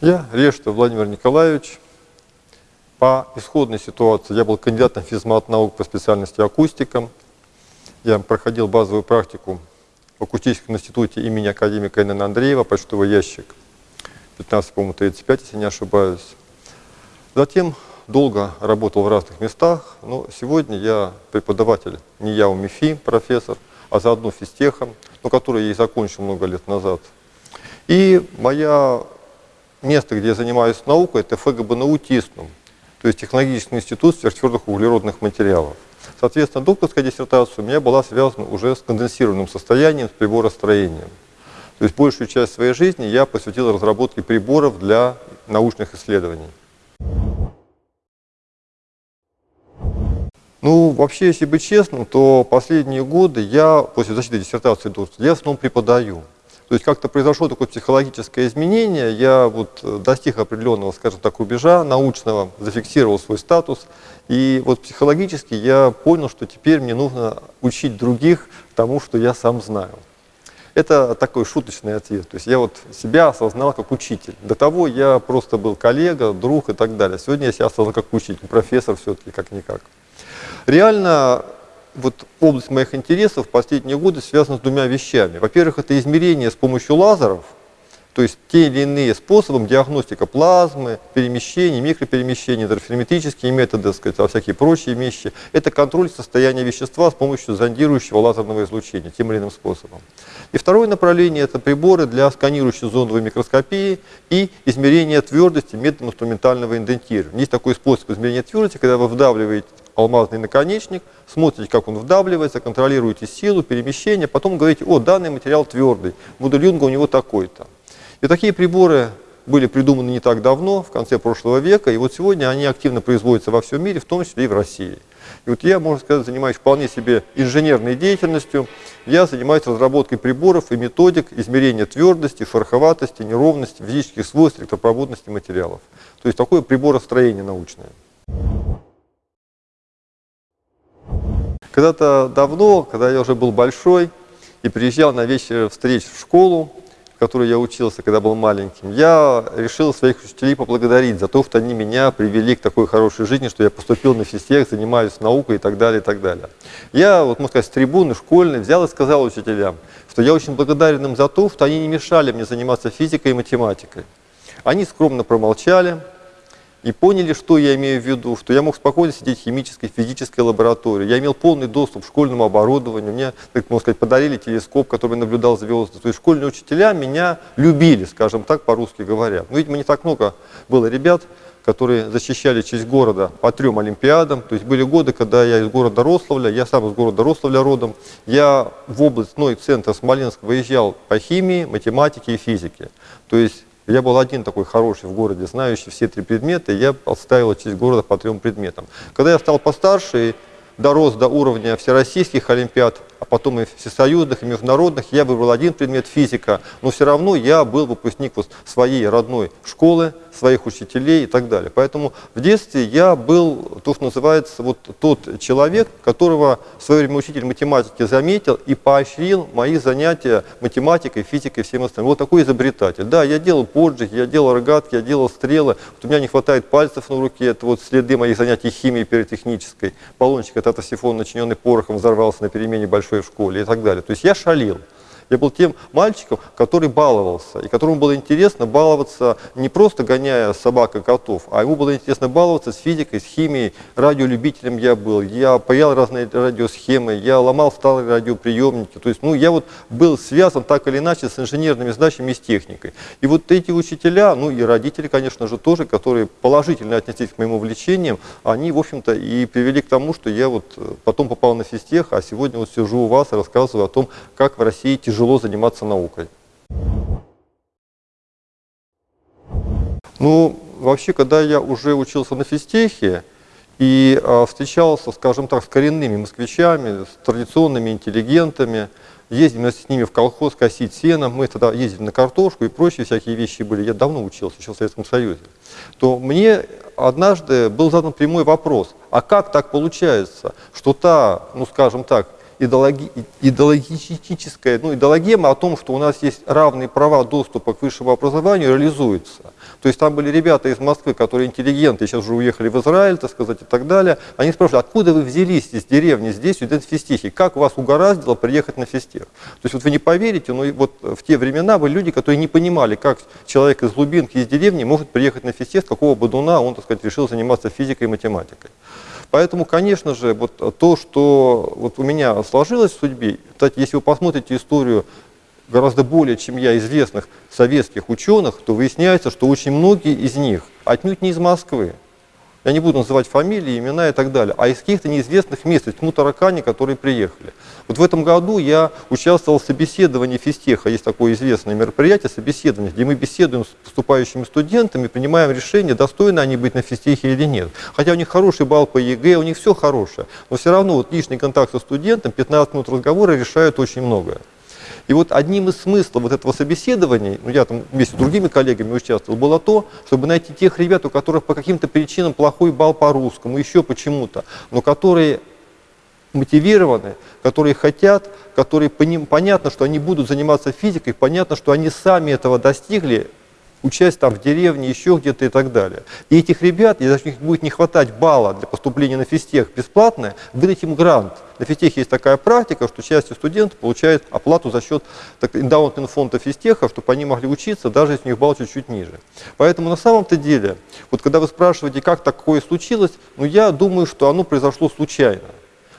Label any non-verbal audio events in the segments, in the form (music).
Я Решта Владимир Николаевич. По исходной ситуации я был кандидатом физмат наук по специальности акустика. Я проходил базовую практику в акустическом институте имени академика Н.Н. Андреева, почтовый ящик 15, по-моему, 35, если не ошибаюсь. Затем долго работал в разных местах, но сегодня я преподаватель не я у МИФИ, профессор, а заодно физтехом, но который я и закончил много лет назад. И моя место, где я занимаюсь наукой, это ФГБНУ ТИСНУМ, то есть Технологический институт сверхтвердых углеродных материалов. Соответственно, докторская диссертация у меня была связана уже с конденсированным состоянием, с приборостроением. То есть большую часть своей жизни я посвятил разработке приборов для научных исследований. Ну, вообще, если быть честным, то последние годы я, после защиты диссертации я в основном преподаю. То есть как-то произошло такое психологическое изменение, я вот э, достиг определенного, скажем так, рубежа научного, зафиксировал свой статус, и вот психологически я понял, что теперь мне нужно учить других тому, что я сам знаю. Это такой шуточный ответ. То есть я вот себя осознал как учитель. До того я просто был коллега, друг и так далее. Сегодня я себя осознал как учитель, профессор все-таки как-никак. Реально вот область моих интересов в последние годы связана с двумя вещами. Во-первых, это измерение с помощью лазеров, то есть те или иные способы, диагностика плазмы, перемещений, микроперемещений, интерферометрические методы, сказать, а всякие прочие вещи. Это контроль состояния вещества с помощью зондирующего лазерного излучения, тем или иным способом. И второе направление – это приборы для сканирующей зоновой микроскопии и измерения твердости методом инструментального индентирования. Есть такой способ измерения твердости, когда вы вдавливаете алмазный наконечник, смотрите, как он вдавливается, контролируете силу, перемещение, потом говорите, о, данный материал твердый, модуль Юнга у него такой-то. И такие приборы были придуманы не так давно, в конце прошлого века, и вот сегодня они активно производятся во всем мире, в том числе и в России. И вот я, можно сказать, занимаюсь вполне себе инженерной деятельностью. Я занимаюсь разработкой приборов и методик измерения твердости, шероховатости, неровности, физических свойств, электропроводности материалов. То есть такое приборостроение научное. Когда-то давно, когда я уже был большой и приезжал на вечер встреч в школу, в которой я учился, когда был маленьким, я решил своих учителей поблагодарить за то, что они меня привели к такой хорошей жизни, что я поступил на физтех, занимаюсь наукой и так далее, и так далее. Я, вот можно сказать, с трибуны школьной взял и сказал учителям, что я очень благодарен им за то, что они не мешали мне заниматься физикой и математикой. Они скромно промолчали, и поняли, что я имею в виду, что я мог спокойно сидеть в химической, физической лаборатории. Я имел полный доступ к школьному оборудованию. Мне, так можно сказать, подарили телескоп, который наблюдал звезды. То есть школьные учителя меня любили, скажем так, по-русски говоря. Но, видимо, не так много было ребят, которые защищали честь города по трем олимпиадам. То есть были годы, когда я из города Рославля, я сам из города Рославля родом, я в областной центр Смоленск выезжал по химии, математике и физике. То есть я был один такой хороший в городе, знающий все три предмета, и я отставил часть города по трем предметам. Когда я стал постарше и дорос до уровня всероссийских олимпиад, а потом и всесоюзных, и международных, я выбрал один предмет физика, но все равно я был выпускник вот своей родной школы, своих учителей и так далее. Поэтому в детстве я был, то, что называется, вот тот человек, которого в свое время учитель математики заметил и поощрил мои занятия математикой, физикой и всем остальным. Вот такой изобретатель. Да, я делал поджиг, я делал рогатки, я делал стрелы. Вот у меня не хватает пальцев на руке, это вот следы моих занятий химией пиротехнической. Баллончик от атосифона, начиненный порохом, взорвался на перемене большой в школе и так далее. То есть я шалил. Я был тем мальчиком, который баловался, и которому было интересно баловаться не просто гоняя собак и котов, а ему было интересно баловаться с физикой, с химией, радиолюбителем я был, я паял разные радиосхемы, я ломал старые радиоприемники, то есть ну, я вот был связан так или иначе с инженерными задачами и с техникой. И вот эти учителя, ну и родители, конечно же, тоже, которые положительно отнеслись к моим увлечениям, они, в общем-то, и привели к тому, что я вот потом попал на физтех, а сегодня вот сижу у вас и рассказываю о том, как в России тяжело тяжело заниматься наукой. Ну, вообще, когда я уже учился на физтехе и э, встречался, скажем так, с коренными москвичами, с традиционными интеллигентами, ездили с ними в колхоз косить сено, мы тогда ездили на картошку и прочие всякие вещи были, я давно учился, еще в Советском Союзе, то мне однажды был задан прямой вопрос, а как так получается, что та, ну скажем так, идеологи, идеологическая ну, идеологема о том, что у нас есть равные права доступа к высшему образованию, реализуется. То есть там были ребята из Москвы, которые интеллигенты, сейчас уже уехали в Израиль, так сказать, и так далее. Они спрашивают, откуда вы взялись из деревни здесь, студент физтехи? Как вас угораздило приехать на физтех? То есть вот вы не поверите, но вот в те времена были люди, которые не понимали, как человек из глубинки, из деревни может приехать на физтех, какого бодуна он, так сказать, решил заниматься физикой и математикой. Поэтому, конечно же, вот то, что вот у меня сложилось в судьбе, кстати, если вы посмотрите историю гораздо более, чем я, известных советских ученых, то выясняется, что очень многие из них отнюдь не из Москвы. Я не буду называть фамилии, имена и так далее, а из каких-то неизвестных мест, из тьму таракани, которые приехали. Вот в этом году я участвовал в собеседовании физтеха, есть такое известное мероприятие, собеседование, где мы беседуем с поступающими студентами, принимаем решение, достойны они быть на физтехе или нет. Хотя у них хороший балл по ЕГЭ, у них все хорошее, но все равно вот лишний контакт со студентом, 15 минут разговора решают очень многое. И вот одним из смыслов вот этого собеседования, ну я там вместе с другими коллегами участвовал, было то, чтобы найти тех ребят, у которых по каким-то причинам плохой балл по русскому, еще почему-то, но которые мотивированы, которые хотят, которые понятно, что они будут заниматься физикой, понятно, что они сами этого достигли, участь там в деревне, еще где-то и так далее. И этих ребят, если у них будет не хватать балла для поступления на физтех бесплатно, выдать им грант. На физтехе есть такая практика, что часть студентов получает оплату за счет эндаунтного фонда физтеха, чтобы они могли учиться, даже если у них балл чуть-чуть ниже. Поэтому на самом-то деле, вот когда вы спрашиваете, как такое случилось, ну я думаю, что оно произошло случайно.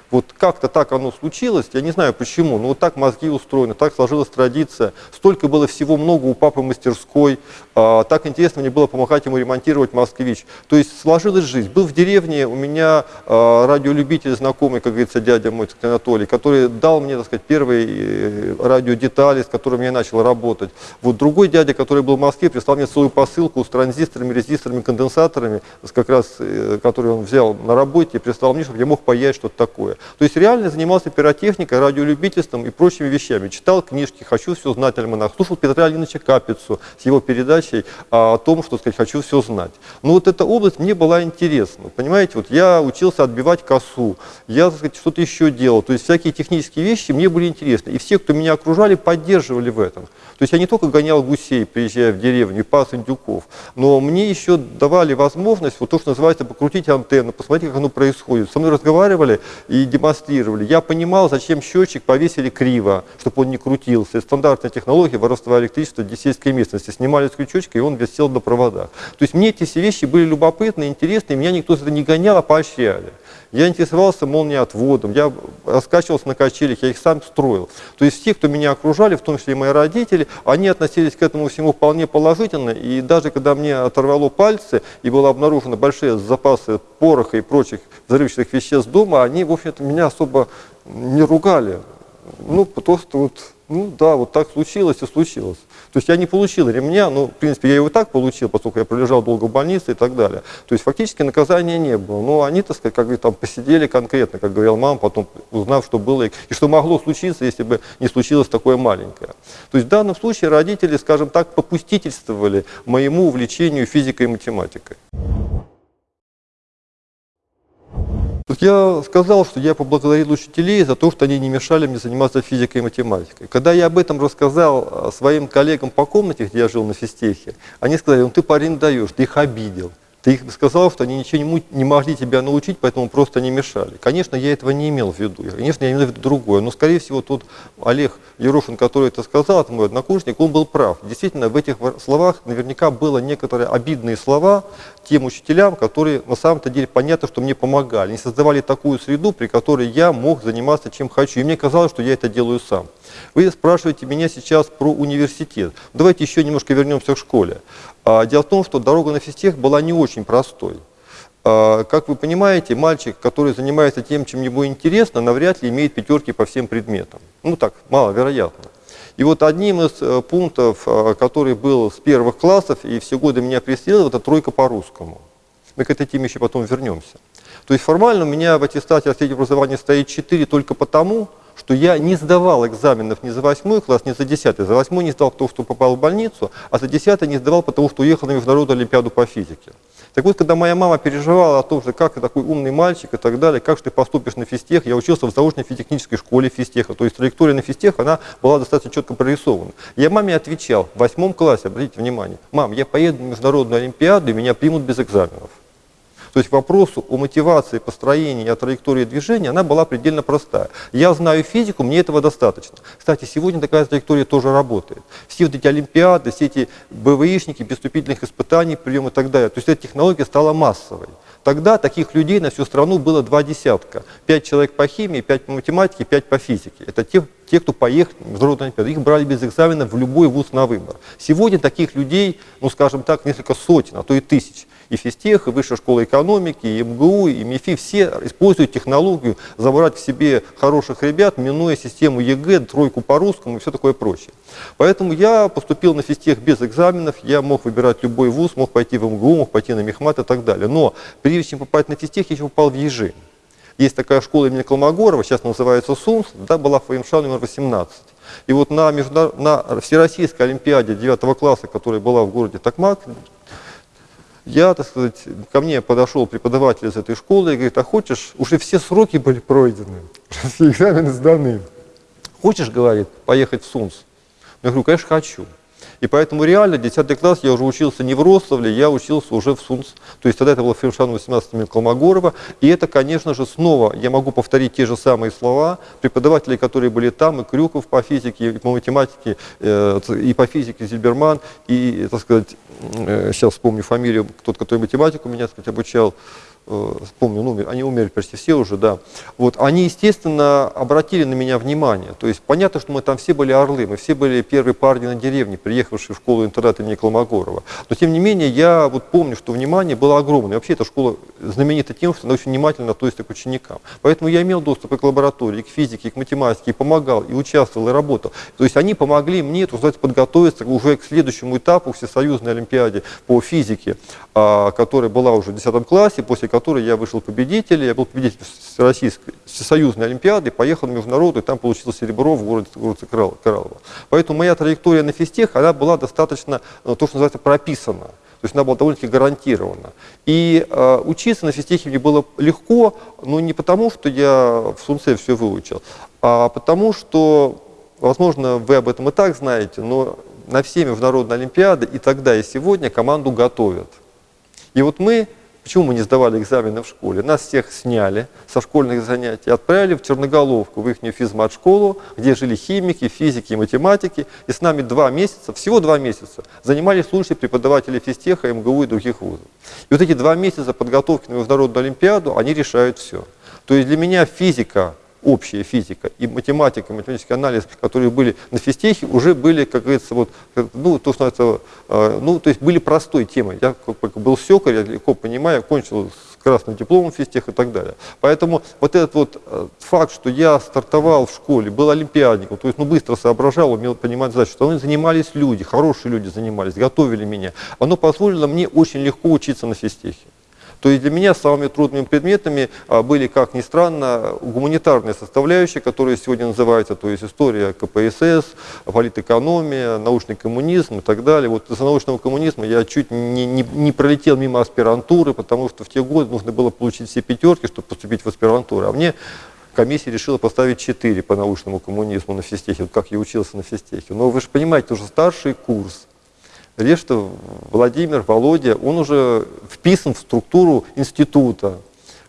Вот как-то так оно случилось, я не знаю почему, но вот так мозги устроены, так сложилась традиция. Столько было всего много у папы мастерской, а, так интересно мне было помогать ему ремонтировать «Москвич». То есть сложилась жизнь. Был в деревне у меня а, радиолюбитель знакомый, как говорится, дядя мой, Анатолий, который дал мне, так сказать, первые э, радиодетали, с которыми я начал работать. Вот другой дядя, который был в Москве, прислал мне свою посылку с транзисторами, резисторами, конденсаторами, как раз, э, который он взял на работе, прислал мне, чтобы я мог паять что-то такое. То есть реально занимался пиротехникой, радиолюбительством и прочими вещами. Читал книжки «Хочу все знать альманах», слушал Петра Ильича Капицу с его передачей о том, что сказать, «Хочу все знать». Но вот эта область мне была интересна. Понимаете, вот я учился отбивать косу, я что-то еще делал. То есть всякие технические вещи мне были интересны. И все, кто меня окружали, поддерживали в этом. То есть я не только гонял гусей, приезжая в деревню, и пас индюков, но мне еще давали возможность, вот то, что называется, покрутить антенну, посмотреть, как оно происходит. Со мной разговаривали и демонстрировали. Я понимал, зачем счетчик повесили криво, чтобы он не крутился. Стандартная технология воровства электричества в сельской местности. Снимали с крючочка, и он висел на проводах. То есть мне эти все вещи были любопытны, интересны, и меня никто за это не гонял, а поощряли. Я интересовался молниеотводом, я раскачивался на качелях, я их сам строил. То есть все, кто меня окружали, в том числе и мои родители, они относились к этому всему вполне положительно. И даже когда мне оторвало пальцы и было обнаружено большие запасы пороха и прочих взрывчатых веществ дома, они, в общем-то, меня особо не ругали. Ну, просто вот ну да, вот так случилось и случилось. То есть я не получил ремня, но в принципе я его так получил, поскольку я пролежал долго в больнице и так далее. То есть фактически наказания не было. Но они, так сказать, как говорит, там посидели конкретно, как говорил мама, потом узнав, что было и что могло случиться, если бы не случилось такое маленькое. То есть в данном случае родители, скажем так, попустительствовали моему увлечению физикой и математикой. Я сказал, что я поблагодарил учителей за то, что они не мешали мне заниматься физикой и математикой. Когда я об этом рассказал а, своим коллегам по комнате, где я жил на физтехе, они сказали, ну ты парень даешь, ты их обидел. Ты их сказал, что они ничего не могли тебя научить, поэтому просто не мешали. Конечно, я этого не имел в виду. Конечно, я имел в виду другое. Но, скорее всего, тот Олег Ерошин, который это сказал, это мой однокурсник, он был прав. Действительно, в этих словах наверняка было некоторые обидные слова тем учителям, которые на самом-то деле понятно, что мне помогали. Они создавали такую среду, при которой я мог заниматься чем хочу. И мне казалось, что я это делаю сам. Вы спрашиваете меня сейчас про университет. Давайте еще немножко вернемся к школе. А, дело в том, что дорога на физтех была не очень простой. А, как вы понимаете, мальчик, который занимается тем, чем ему интересно, навряд ли имеет пятерки по всем предметам. Ну так, маловероятно. И вот одним из э, пунктов, э, который был с первых классов и все годы меня преследовал, это тройка по русскому. Мы к этой теме еще потом вернемся. То есть формально у меня в аттестате о среднем образовании стоит 4 только потому, что я не сдавал экзаменов ни за восьмой класс, ни за десятый. За восьмой не сдал потому, что попал в больницу, а за десятый не сдавал, потому что уехал на Международную Олимпиаду по физике. Так вот, когда моя мама переживала о том, что как ты такой умный мальчик и так далее, как же ты поступишь на физтех, я учился в заочной физтехнической школе физтеха, то есть траектория на физтех, она была достаточно четко прорисована. Я маме отвечал в восьмом классе, обратите внимание, мам, я поеду на международную олимпиаду, и меня примут без экзаменов. То есть к вопросу о мотивации построения о траектории движения, она была предельно простая. Я знаю физику, мне этого достаточно. Кстати, сегодня такая траектория тоже работает. Все вот эти олимпиады, все эти БВИшники, без испытаний, прием и так далее. То есть эта технология стала массовой. Тогда таких людей на всю страну было два десятка. Пять человек по химии, пять по математике, пять по физике. Это те, те кто поехал в Международную Олимпиаду. Их брали без экзамена в любой вуз на выбор. Сегодня таких людей, ну скажем так, несколько сотен, а то и тысяч и физтех, и Высшая школа экономики, и МГУ, и МИФИ, все используют технологию забрать к себе хороших ребят, минуя систему ЕГЭ, тройку по русскому и все такое прочее. Поэтому я поступил на физтех без экзаменов, я мог выбирать любой вуз, мог пойти в МГУ, мог пойти на Мехмат и так далее. Но прежде чем попасть на физтех, я еще попал в ЕЖИ. Есть такая школа имени Колмогорова, сейчас называется СУМС, да, была ФМШ номер 18. И вот на, на Всероссийской Олимпиаде 9 класса, которая была в городе Токмак, я, так сказать, ко мне подошел преподаватель из этой школы и говорит, а хочешь, уже все сроки были пройдены, (laughs) все экзамены сданы. Хочешь, говорит, поехать в СУНС? Я говорю, конечно, хочу. И поэтому реально 10 класс я уже учился не в Рославле, я учился уже в СУНС. То есть тогда это было Фершан 18 имени Колмогорова. И это, конечно же, снова я могу повторить те же самые слова. Преподаватели, которые были там, и Крюков по физике, и по математике, э, и по физике Зильберман, и, так сказать, э, сейчас вспомню фамилию, тот, который математику меня, так сказать, обучал, Э, помню, ну, они умерли почти все уже, да, вот, они, естественно, обратили на меня внимание. То есть понятно, что мы там все были орлы, мы все были первые парни на деревне, приехавшие в школу-интернат имени Колмогорова. Но, тем не менее, я вот помню, что внимание было огромное. Вообще, эта школа знаменита тем, что она очень внимательно относится к ученикам. Поэтому я имел доступ и к лаборатории, и к физике, и к математике, и помогал, и участвовал, и работал. То есть они помогли мне, так сказать, подготовиться уже к следующему этапу Всесоюзной Олимпиаде по физике, а, которая была уже в 10 классе, после которой я вышел победителем. Я был победителем Российской Всесоюзной Олимпиады, поехал на международную, там получил серебро в городе, городе Кораллово. Поэтому моя траектория на физтех, она была достаточно, ну, то, что называется, прописана. То есть она была довольно-таки гарантирована. И э, учиться на физтехе мне было легко, но не потому, что я в Сунце все выучил, а потому что, возможно, вы об этом и так знаете, но на все международные олимпиады и тогда, и сегодня команду готовят. И вот мы Почему мы не сдавали экзамены в школе? Нас всех сняли со школьных занятий, отправили в Черноголовку, в их физмат-школу, где жили химики, физики и математики. И с нами два месяца, всего два месяца, занимались лучшие преподаватели физтеха, МГУ и других вузов. И вот эти два месяца подготовки на Международную Олимпиаду, они решают все. То есть для меня физика общая физика и математика, математический анализ, которые были на физтехе, уже были, как говорится, вот, ну, то, что это, ну, то есть были простой темой. Я как, был секарь, я легко понимаю, кончил с красным дипломом физтех и так далее. Поэтому вот этот вот э, факт, что я стартовал в школе, был олимпиадником, то есть ну, быстро соображал, умел понимать задачу, что они занимались люди, хорошие люди занимались, готовили меня, оно позволило мне очень легко учиться на физтехе. То есть для меня самыми трудными предметами а, были, как ни странно, гуманитарные составляющие, которые сегодня называются, то есть история КПСС, политэкономия, научный коммунизм и так далее. Вот из-за научного коммунизма я чуть не, не, не пролетел мимо аспирантуры, потому что в те годы нужно было получить все пятерки, чтобы поступить в аспирантуру. А мне комиссия решила поставить 4 по научному коммунизму на физтехе, вот как я учился на физтехе. Но вы же понимаете, уже старший курс, Решта Владимир, Володя, он уже вписан в структуру института.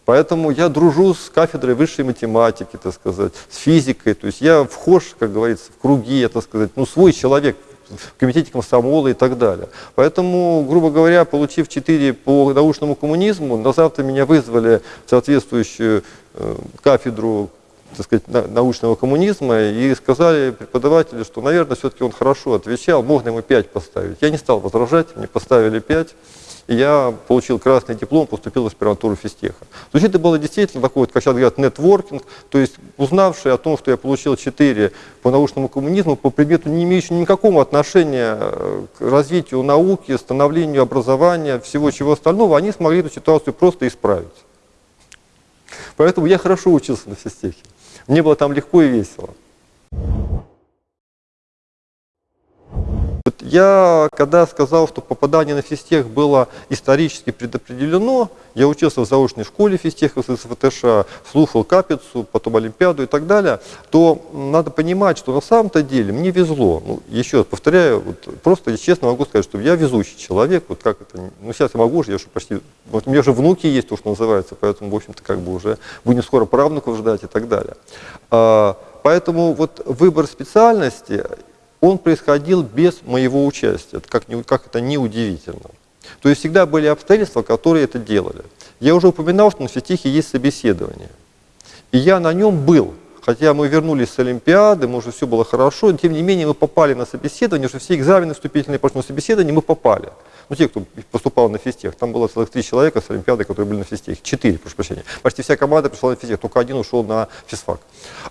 Поэтому я дружу с кафедрой высшей математики, так сказать, с физикой. То есть я вхож, как говорится, в круги, так сказать, ну, свой человек в комитете комсомола и так далее. Поэтому, грубо говоря, получив 4 по научному коммунизму, на завтра меня вызвали в соответствующую э, кафедру так сказать, научного коммунизма и сказали преподаватели, что, наверное, все-таки он хорошо отвечал, можно ему 5 поставить. Я не стал возражать, мне поставили 5, и я получил красный диплом, поступил в аспирантуру физтеха. То есть это было действительно такой, вот, как сейчас говорят, нетворкинг, то есть узнавший о том, что я получил 4 по научному коммунизму, по предмету, не имеющему никакого отношения э, к развитию науки, становлению образования, всего чего остального, они смогли эту ситуацию просто исправить. Поэтому я хорошо учился на физтехе. Мне было там легко и весело. Я, когда сказал, что попадание на физтех было исторически предопределено, я учился в заочной школе физтеха СФТШ, слушал капицу, потом Олимпиаду и так далее, то надо понимать, что на самом-то деле мне везло. Ну, еще раз повторяю, вот, просто честно могу сказать, что я везучий человек, вот как это, ну сейчас я могу уже, я уже почти, вот у меня же внуки есть, то, что называется, поэтому, в общем-то, как бы уже будем скоро правнуков ждать и так далее. А, поэтому вот выбор специальности, он происходил без моего участия, как, как это неудивительно. То есть всегда были обстоятельства, которые это делали. Я уже упоминал, что на физтехе есть собеседование. И я на нем был. Хотя мы вернулись с Олимпиады, мы уже все было хорошо, тем не менее мы попали на собеседование, что все экзамены вступительные прошли на собеседование, мы попали ну, те, кто поступал на физтех, там было целых три человека с Олимпиады, которые были на физтехе, четыре, прошу прощения. Почти вся команда пришла на физтех, только один ушел на физфак.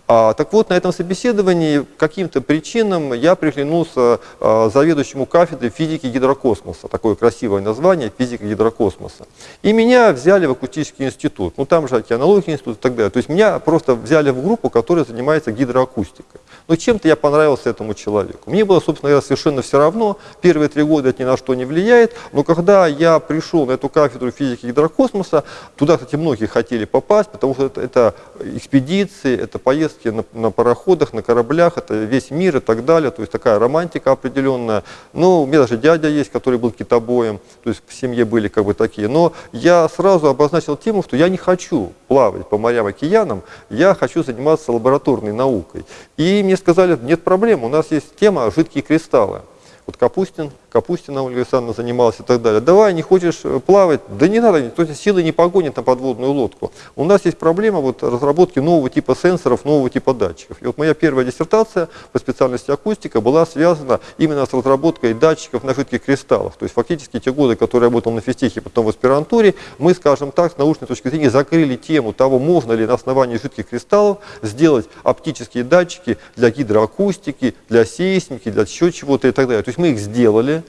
А, так вот, на этом собеседовании каким-то причинам я приглянулся а, заведующему кафедры физики гидрокосмоса, такое красивое название, физика гидрокосмоса. И меня взяли в акустический институт, ну там же океанологический институт и так далее. То есть меня просто взяли в группу, которая занимается гидроакустикой. Но чем-то я понравился этому человеку. Мне было, собственно говоря, совершенно все равно. Первые три года это ни на что не влияет. Но когда я пришел на эту кафедру физики гидрокосмоса, туда, кстати, многие хотели попасть, потому что это, это экспедиции, это поездки на, на пароходах, на кораблях, это весь мир и так далее. То есть такая романтика определенная. Ну, у меня даже дядя есть, который был китобоем. То есть в семье были как бы такие. Но я сразу обозначил тему, что я не хочу плавать по морям, океанам, я хочу заниматься лабораторной наукой. И мне сказали, нет проблем, у нас есть тема жидкие кристаллы. Вот Капустин Капустина Ольга Александровна занималась и так далее. Давай, не хочешь э, плавать? Да не надо, то есть силы не погонит на подводную лодку. У нас есть проблема вот разработки нового типа сенсоров, нового типа датчиков. И вот моя первая диссертация по специальности акустика была связана именно с разработкой датчиков на жидких кристаллах. То есть фактически те годы, которые я работал на физтехе, потом в аспирантуре, мы, скажем так, с научной точки зрения закрыли тему того, можно ли на основании жидких кристаллов сделать оптические датчики для гидроакустики, для сейсмики, для еще чего-то и так далее. То есть мы их сделали,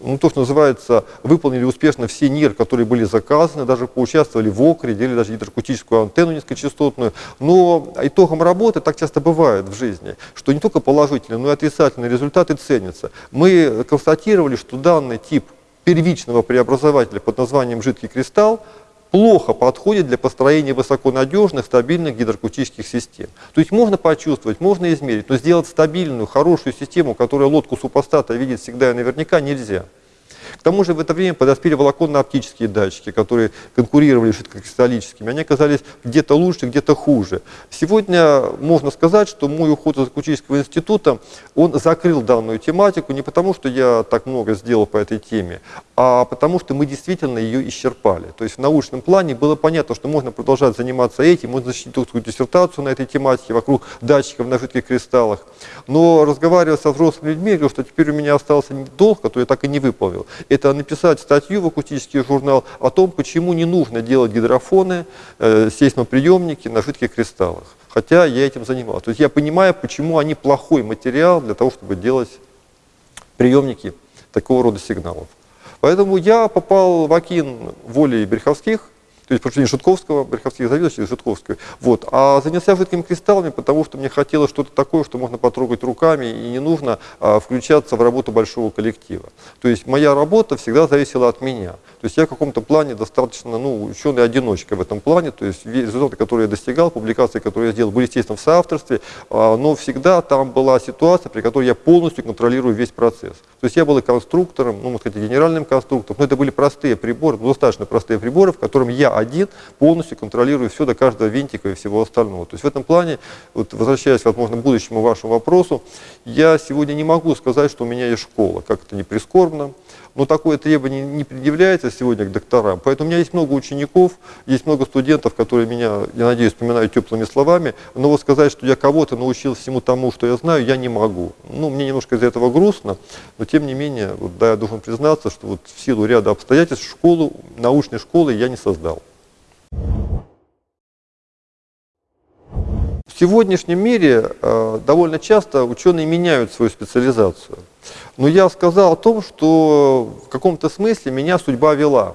ну, то, что называется, выполнили успешно все НИР, которые были заказаны, даже поучаствовали в ОКРе, делали даже гидроакустическую антенну низкочастотную. Но итогом работы так часто бывает в жизни, что не только положительные, но и отрицательные результаты ценятся. Мы констатировали, что данный тип первичного преобразователя под названием жидкий кристалл плохо подходит для построения высоконадежных, стабильных гидроакустических систем. То есть можно почувствовать, можно измерить, но сделать стабильную, хорошую систему, которая лодку супостата видит всегда и наверняка, нельзя. Тому же в это время подоспели волоконно-оптические датчики, которые конкурировали с жидкокристаллическими. Они оказались где-то лучше, где-то хуже. Сегодня можно сказать, что мой уход из акустического института, он закрыл данную тематику не потому, что я так много сделал по этой теме, а потому что мы действительно ее исчерпали. То есть в научном плане было понятно, что можно продолжать заниматься этим, можно защитить докторскую диссертацию на этой тематике вокруг датчиков на жидких кристаллах. Но разговаривая со взрослыми людьми, я говорю, что теперь у меня остался долг, который я так и не выполнил это написать статью в акустический журнал о том, почему не нужно делать гидрофоны, э, сейсмоприемники на жидких кристаллах. Хотя я этим занимался. То есть я понимаю, почему они плохой материал для того, чтобы делать приемники такого рода сигналов. Поэтому я попал в Акин волей Береховских, то есть поручение Шутковского, Береховских заведующих Шутковской. Вот. А занялся жидкими кристаллами, потому что мне хотелось что-то такое, что можно потрогать руками, и не нужно а, включаться в работу большого коллектива. То есть моя работа всегда зависела от меня. То есть я в каком-то плане достаточно, ну, ученый-одиночка в этом плане, то есть результаты, которые я достигал, публикации, которые я сделал, были, естественно, в соавторстве, а, но всегда там была ситуация, при которой я полностью контролирую весь процесс. То есть я был и конструктором, ну, можно сказать, генеральным конструктором, но это были простые приборы, достаточно простые приборы, в котором я один полностью контролирую все до каждого винтика и всего остального. То есть в этом плане, вот, возвращаясь, возможно, к будущему вашему вопросу, я сегодня не могу сказать, что у меня есть школа, как это не прискорбно, но такое требование не предъявляется сегодня к докторам. Поэтому у меня есть много учеников, есть много студентов, которые меня, я надеюсь, вспоминают теплыми словами, но вот сказать, что я кого-то научил всему тому, что я знаю, я не могу. Ну, мне немножко из-за этого грустно, но тем не менее, вот, да, я должен признаться, что вот в силу ряда обстоятельств школу, научной школы я не создал. В сегодняшнем мире э, довольно часто ученые меняют свою специализацию. Но я сказал о том, что в каком-то смысле меня судьба вела.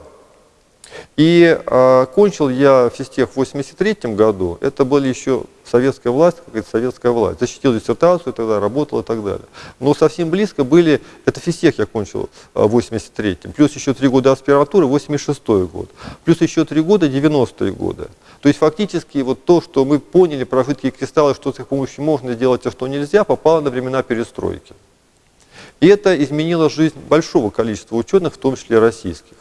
И э, кончил я физтех в 83 году. Это были еще советская власть, какая-то советская власть. Защитил диссертацию тогда, работал и так далее. Но совсем близко были, это физтех я кончил в 83-м, плюс еще три года аспиратуры, 86-й год, плюс еще три года 90-е годы. То есть фактически вот то, что мы поняли про жидкие кристаллы, что с их помощью можно сделать, а что нельзя, попало на времена перестройки. И это изменило жизнь большого количества ученых, в том числе российских.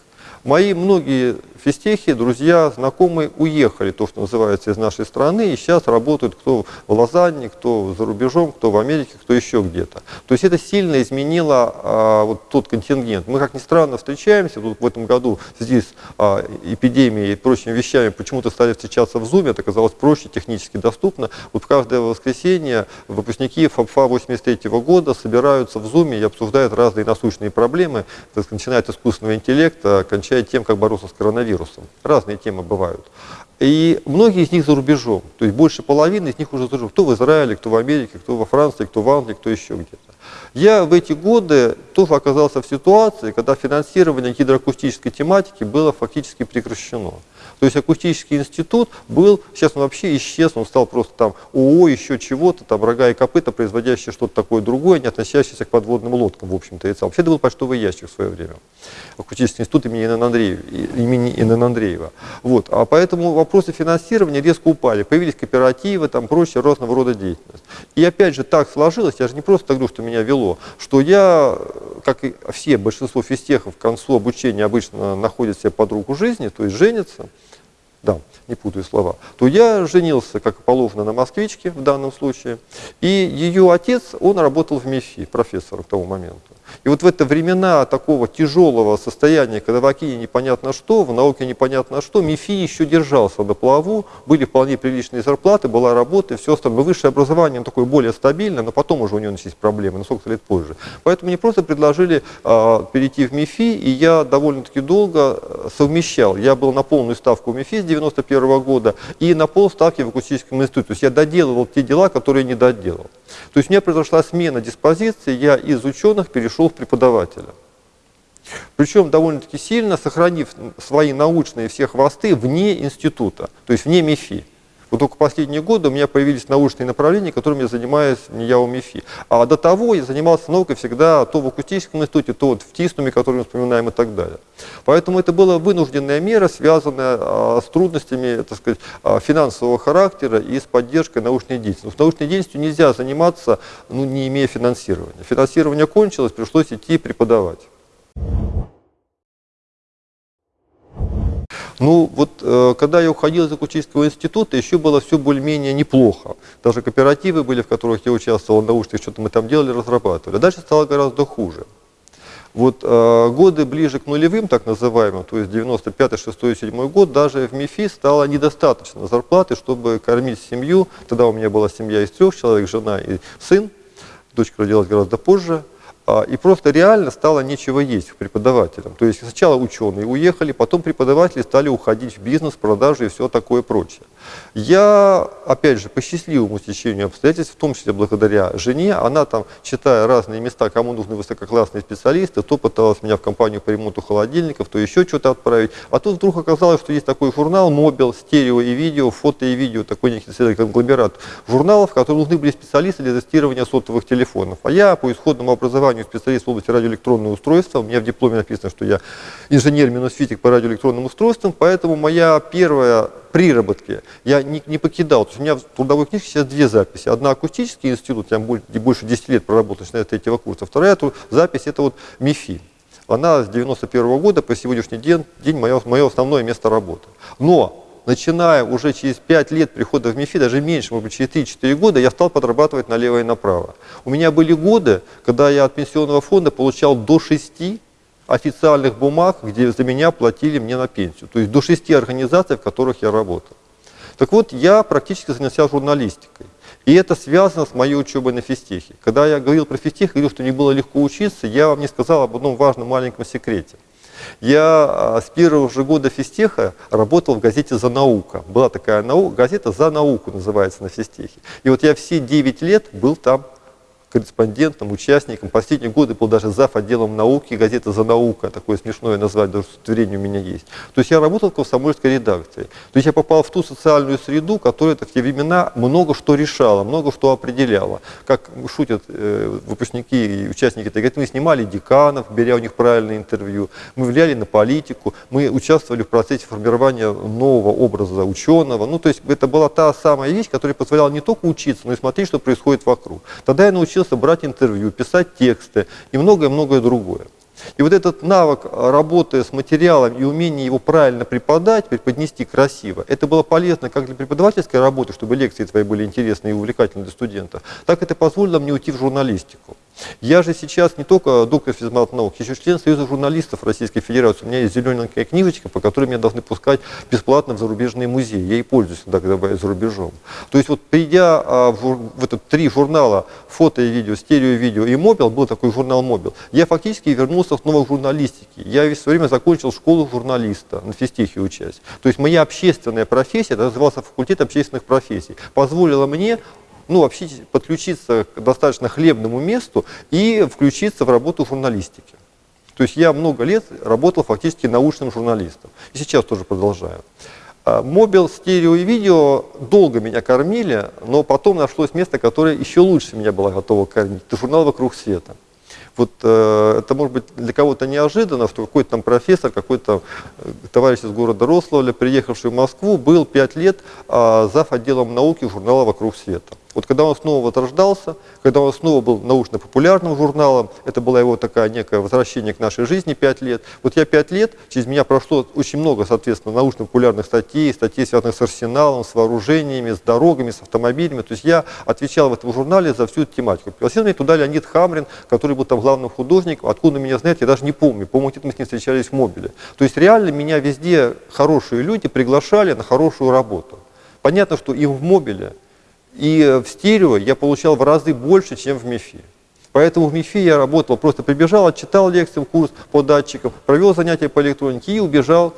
Мои многие физтехи, друзья, знакомые уехали, то, что называется, из нашей страны, и сейчас работают кто в Лозанне, кто за рубежом, кто в Америке, кто еще где-то. То есть это сильно изменило а, вот тот контингент. Мы, как ни странно, встречаемся, тут в этом году с а, эпидемией и прочими вещами почему-то стали встречаться в Zoom, это оказалось проще, технически доступно. Вот каждое воскресенье выпускники ФАПФА 83 года собираются в Zoom и обсуждают разные насущные проблемы, начиная от искусственного интеллекта, кончая тем, как бороться с коронавирусом коронавирусом. Разные темы бывают. И многие из них за рубежом. То есть больше половины из них уже за рубежом. Кто в Израиле, кто в Америке, кто во Франции, кто в Англии, кто еще где-то. Я в эти годы тоже оказался в ситуации, когда финансирование гидроакустической тематики было фактически прекращено. То есть акустический институт был, сейчас он вообще исчез, он стал просто там ООО, еще чего-то, там рога и копыта, производящие что-то такое другое, не относящееся к подводным лодкам, в общем-то, и целом. Вообще это был почтовый ящик в свое время. Акустический институт имени Н.Н. Андреева. Имени Н.Н. Андреева. Вот. А поэтому вопросы финансирования резко упали. Появились кооперативы, там прочие разного рода деятельность. И опять же так сложилось, я же не просто так говорю, что меня вело, что я, как и все, большинство физтехов к концу обучения обычно находят себе подругу жизни, то есть женятся, да, не путаю слова, то я женился, как положено, на москвичке в данном случае. И ее отец, он работал в МИФИ, профессором к тому моменту. И вот в это времена такого тяжелого состояния, когда в Акине непонятно что, в науке непонятно что, МИФИ еще держался на плаву, были вполне приличные зарплаты, была работа и все остальное. Высшее образование такое более стабильное, но потом уже у него начались проблемы, на сколько лет позже. Поэтому мне просто предложили э, перейти в МИФИ, и я довольно-таки долго а, совмещал. Я был на полную ставку в МИФИ с 91 -го года и на полставки в акустическом институте. То есть я доделывал те дела, которые не доделал. То есть у меня произошла смена диспозиции, я из ученых перешел в преподавателя. Причем довольно-таки сильно сохранив свои научные все хвосты вне института, то есть вне МИФИ. Вот только последние годы у меня появились научные направления, которыми я занимаюсь не я у МИФИ. А до того я занимался наукой всегда то в акустическом институте, то вот в ТИСНУМе, который мы вспоминаем и так далее. Поэтому это была вынужденная мера, связанная а, с трудностями так сказать, а, финансового характера и с поддержкой научной деятельности. С научной деятельностью нельзя заниматься, ну, не имея финансирования. Финансирование кончилось, пришлось идти преподавать. Ну, вот э, когда я уходил из акустического института, еще было все более-менее неплохо. Даже кооперативы были, в которых я участвовал, научных, что-то мы там делали, разрабатывали. Дальше стало гораздо хуже. Вот э, годы ближе к нулевым, так называемым, то есть 95, 6, 7 год, даже в МИФИ стало недостаточно зарплаты, чтобы кормить семью. Тогда у меня была семья из трех человек, жена и сын. Дочка родилась гораздо позже. А, и просто реально стало нечего есть преподавателям. То есть сначала ученые уехали, потом преподаватели стали уходить в бизнес, продажи и все такое прочее. Я, опять же, по счастливому стечению обстоятельств, в том числе благодаря жене, она там, читая разные места, кому нужны высококлассные специалисты, то пыталась меня в компанию по ремонту холодильников, то еще что-то отправить. А тут вдруг оказалось, что есть такой журнал «Мобил», стерео и видео, фото и видео, такой некий конгломерат журналов, которые нужны были специалисты для тестирования сотовых телефонов. А я по исходному образованию специалист в области радиоэлектронного устройства, у меня в дипломе написано, что я инженер-физик по радиоэлектронным устройствам, поэтому моя первая приработки я не, не покидал. То есть у меня в трудовой книжке сейчас две записи. Одна акустический институт, я больше 10 лет проработал, начиная с третьего курса. Вторая запись это вот МИФИ. Она с 91 -го года по сегодняшний день, день мое, мое основное место работы. Но начиная уже через 5 лет прихода в МИФИ, даже меньше, может быть, через 3-4 года, я стал подрабатывать налево и направо. У меня были годы, когда я от пенсионного фонда получал до 6 официальных бумаг, где за меня платили мне на пенсию. То есть до шести организаций, в которых я работал. Так вот, я практически занялся журналистикой. И это связано с моей учебой на физтехе. Когда я говорил про физтех, говорил, что не было легко учиться, я вам не сказал об одном важном маленьком секрете. Я а, с первого же года физтеха работал в газете «За наука». Была такая нау газета «За науку» называется на физтехе. И вот я все 9 лет был там корреспондентом, участником. Последние годы был даже зав. отделом науки, газета «За наука», такое смешное название, даже удостоверение у меня есть. То есть я работал в комсомольской редакции. То есть я попал в ту социальную среду, которая в те времена много что решала, много что определяла. Как шутят э, выпускники и участники, говорят, мы снимали деканов, беря у них правильное интервью, мы влияли на политику, мы участвовали в процессе формирования нового образа ученого. Ну, то есть это была та самая вещь, которая позволяла не только учиться, но и смотреть, что происходит вокруг. Тогда я научился научился брать интервью, писать тексты и многое-многое другое. И вот этот навык работы с материалом и умение его правильно преподать, преподнести красиво, это было полезно как для преподавательской работы, чтобы лекции твои были интересны и увлекательны для студентов, так это позволило мне уйти в журналистику. Я же сейчас не только доктор физмат наук, еще член Союза журналистов Российской Федерации. У меня есть зелененькая книжечка, по которой меня должны пускать бесплатно в зарубежные музеи. Я и пользуюсь иногда, когда за рубежом. То есть вот придя а, в, в этот три журнала фото и видео, стерео и видео и мобил, был такой журнал мобил, я фактически вернулся в журналистике. Я весь время закончил школу журналиста, на физтехе учась. То есть моя общественная профессия, это назывался факультет общественных профессий, позволила мне ну, вообще подключиться к достаточно хлебному месту и включиться в работу журналистики. То есть я много лет работал фактически научным журналистом. И сейчас тоже продолжаю. А, мобил, стерео и видео долго меня кормили, но потом нашлось место, которое еще лучше меня было готово кормить. Это журнал «Вокруг света». Вот э, это может быть для кого-то неожиданно, что какой-то там профессор, какой-то э, товарищ из города Рославля, приехавший в Москву, был пять лет э, зав. отделом науки журнала «Вокруг света». Вот когда он снова возрождался, когда он снова был научно-популярным журналом, это было его такое некое возвращение к нашей жизни пять лет. Вот я пять лет, через меня прошло очень много, соответственно, научно-популярных статей, статей, связанных с арсеналом, с вооружениями, с дорогами, с автомобилями. То есть я отвечал в этом журнале за всю эту тематику. Пригласил меня туда Леонид Хамрин, который был там главным художником. Откуда меня знает, я даже не помню. По-моему, мы с ним встречались в Мобиле. То есть реально меня везде хорошие люди приглашали на хорошую работу. Понятно, что и в Мобиле, и в стерео я получал в разы больше, чем в МИФИ. Поэтому в МИФИ я работал, просто прибежал, отчитал лекции, курс по датчикам, провел занятия по электронике и убежал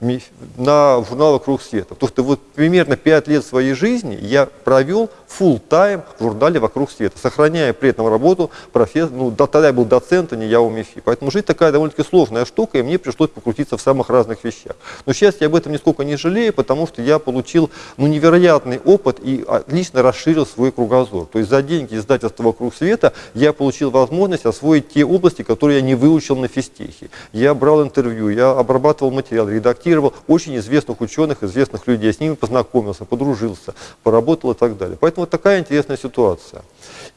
на журнал «Круг света». Потому что вот примерно 5 лет своей жизни я провел full тайм в журнале «Вокруг света», сохраняя при этом работу профессора, ну, тогда я был доцент, а не я у МИФИ. Поэтому жизнь такая довольно-таки сложная штука, и мне пришлось покрутиться в самых разных вещах. Но сейчас я об этом нисколько не жалею, потому что я получил ну, невероятный опыт и отлично расширил свой кругозор. То есть за деньги издательства «Вокруг света» я получил возможность освоить те области, которые я не выучил на физтехе. Я брал интервью, я обрабатывал материал, редактировал контактировал очень известных ученых, известных людей, с ними познакомился, подружился, поработал и так далее. Поэтому вот такая интересная ситуация.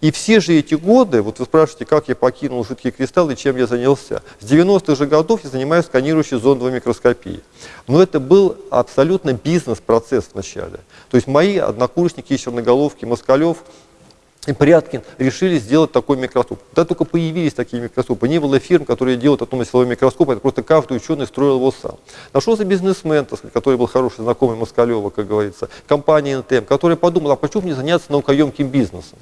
И все же эти годы, вот вы спрашиваете, как я покинул жидкие кристаллы чем я занялся. С 90-х же годов я занимаюсь сканирующей зондовой микроскопией. Но это был абсолютно бизнес-процесс вначале. То есть мои однокурсники, черноголовки, Москалев, и Пряткин решили сделать такой микроскоп. Когда только появились такие микроскопы, не было фирм, которые делают атомно-силовой микроскоп, это просто каждый ученый строил его сам. Нашелся бизнесмен, так сказать, который был хороший знакомый Москалева, как говорится, компания НТМ, которая подумала, а почему не заняться наукоемким бизнесом?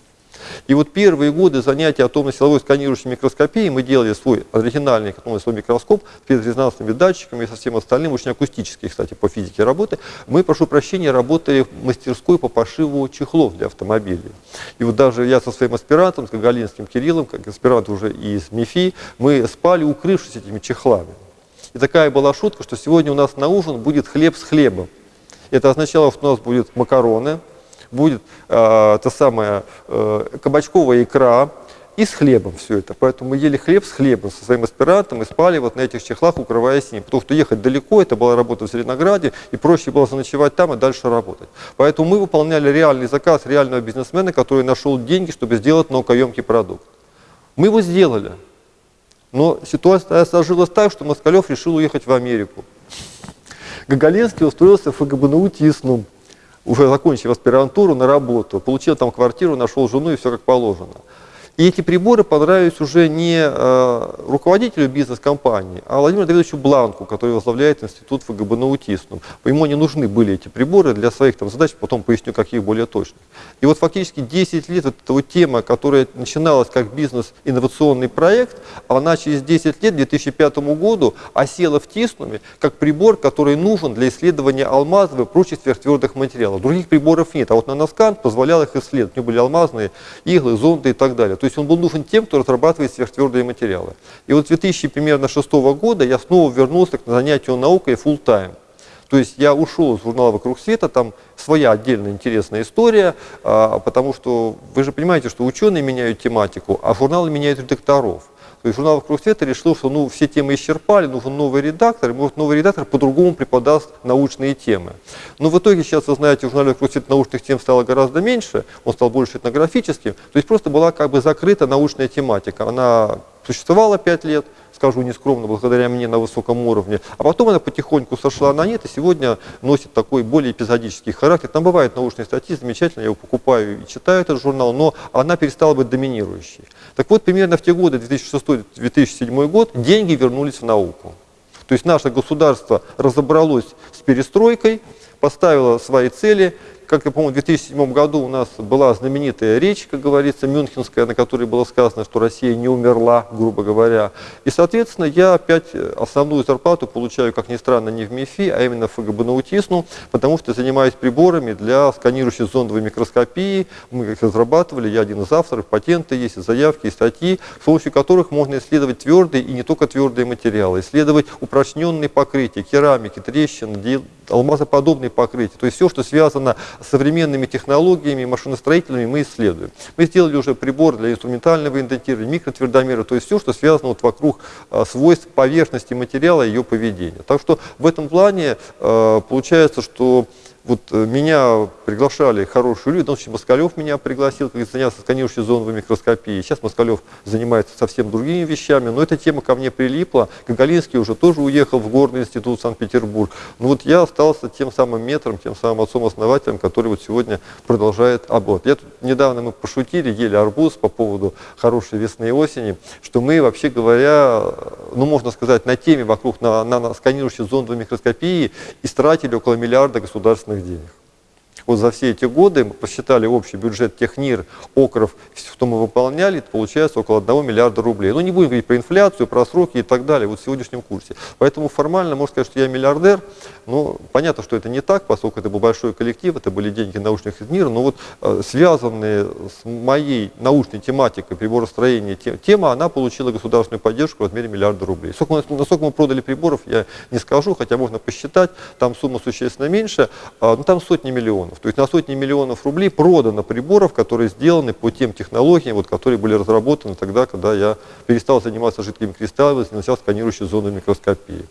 И вот первые годы занятия атомно-силовой сканирующей микроскопией мы делали свой оригинальный атомно-силовой микроскоп с спецрезонансными датчиками и со всем остальным, очень акустический, кстати, по физике работы. Мы, прошу прощения, работали в мастерской по пошиву чехлов для автомобилей. И вот даже я со своим аспирантом, с Гагалинским Кириллом, как аспирант уже из МИФИ, мы спали, укрывшись этими чехлами. И такая была шутка, что сегодня у нас на ужин будет хлеб с хлебом. Это означало, что у нас будут макароны, будет э, та самая э, кабачковая икра и с хлебом все это. Поэтому мы ели хлеб с хлебом со своим аспирантом и спали вот на этих чехлах, укрываясь ним. Потому что ехать далеко, это была работа в Зеленограде, и проще было заночевать там и дальше работать. Поэтому мы выполняли реальный заказ реального бизнесмена, который нашел деньги, чтобы сделать наукоемкий продукт. Мы его сделали. Но ситуация сложилась так, что Москалев решил уехать в Америку. Гагалинский устроился в ФГБНУ ТИСНУ уже закончив аспирантуру, на работу, получил там квартиру, нашел жену и все как положено. И эти приборы понравились уже не э, руководителю бизнес-компании, а Владимиру Давидовичу Бланку, который возглавляет институт ФГБ Наутисну. Ему не нужны были эти приборы для своих там, задач, потом поясню, каких более точных. И вот фактически 10 лет эта вот тема, которая начиналась как бизнес-инновационный проект, она через 10 лет, к 2005 году, осела в Тиснуме как прибор, который нужен для исследования алмазов и прочих сверхтвердых материалов. Других приборов нет, а вот наноскан позволял их исследовать. У него были алмазные иглы, зонды и так далее. То есть он был нужен тем, кто разрабатывает сверхтвердые материалы. И вот с 2006 года я снова вернулся к занятию наукой full time. То есть я ушел из журнала «Вокруг света», там своя отдельная интересная история, а, потому что вы же понимаете, что ученые меняют тематику, а журналы меняют редакторов. То есть журнал «Вокруг света» решил, что ну, все темы исчерпали, нужен новый редактор, и может новый редактор по-другому преподаст научные темы. Но в итоге сейчас, вы знаете, в журнале «Вокруг света» научных тем стало гораздо меньше, он стал больше этнографическим, то есть просто была как бы закрыта научная тематика. Она существовала пять лет, скажу нескромно, благодаря мне на высоком уровне. А потом она потихоньку сошла на нет и сегодня носит такой более эпизодический характер. Там бывают научные статьи, замечательно, я его покупаю и читаю этот журнал, но она перестала быть доминирующей. Так вот, примерно в те годы, 2006-2007 год, деньги вернулись в науку. То есть наше государство разобралось с перестройкой, поставило свои цели, как я помню, в 2007 году у нас была знаменитая речь, как говорится, мюнхенская, на которой было сказано, что Россия не умерла, грубо говоря. И, соответственно, я опять основную зарплату получаю, как ни странно, не в МИФИ, а именно в ФГБ Наутисну, потому что занимаюсь приборами для сканирующей зондовой микроскопии. Мы их разрабатывали, я один из авторов, патенты есть, заявки, статьи, с помощью которых можно исследовать твердые и не только твердые материалы, исследовать упрочненные покрытия, керамики, трещины, алмазоподобные покрытия. То есть все, что связано современными технологиями машиностроительными мы исследуем. Мы сделали уже прибор для инструментального индентирования, микротвердомера, то есть все, что связано вот вокруг а, свойств поверхности материала и ее поведения. Так что в этом плане а, получается, что вот э, меня приглашали хорошие люди, в том числе Москалев меня пригласил, как заняться сканирующей зоновой микроскопией. Сейчас Москалев занимается совсем другими вещами, но эта тема ко мне прилипла. Гагалинский уже тоже уехал в Горный институт Санкт-Петербург. Но вот я остался тем самым метром, тем самым отцом-основателем, который вот сегодня продолжает аборт. Я тут недавно мы пошутили, ели арбуз по поводу хорошей весны и осени, что мы, вообще говоря, ну можно сказать, на теме вокруг на, на, на сканирующей зоновой микроскопии истратили около миллиарда государственных государственных денег. Вот за все эти годы мы посчитали общий бюджет Технир, Окров, что мы выполняли, получается около 1 миллиарда рублей. Ну, не будем говорить про инфляцию, про сроки и так далее, вот в сегодняшнем курсе. Поэтому формально можно сказать, что я миллиардер, но понятно, что это не так, поскольку это был большой коллектив, это были деньги научных из мира, но вот э, связанные с моей научной тематикой приборостроения тема, она получила государственную поддержку в размере миллиарда рублей. Сколько, насколько мы продали приборов, я не скажу, хотя можно посчитать, там сумма существенно меньше, э, но там сотни миллионов. То есть на сотни миллионов рублей продано приборов, которые сделаны по тем технологиям, вот, которые были разработаны тогда, когда я перестал заниматься жидкими кристаллами, занялся сканирующей зоной микроскопии.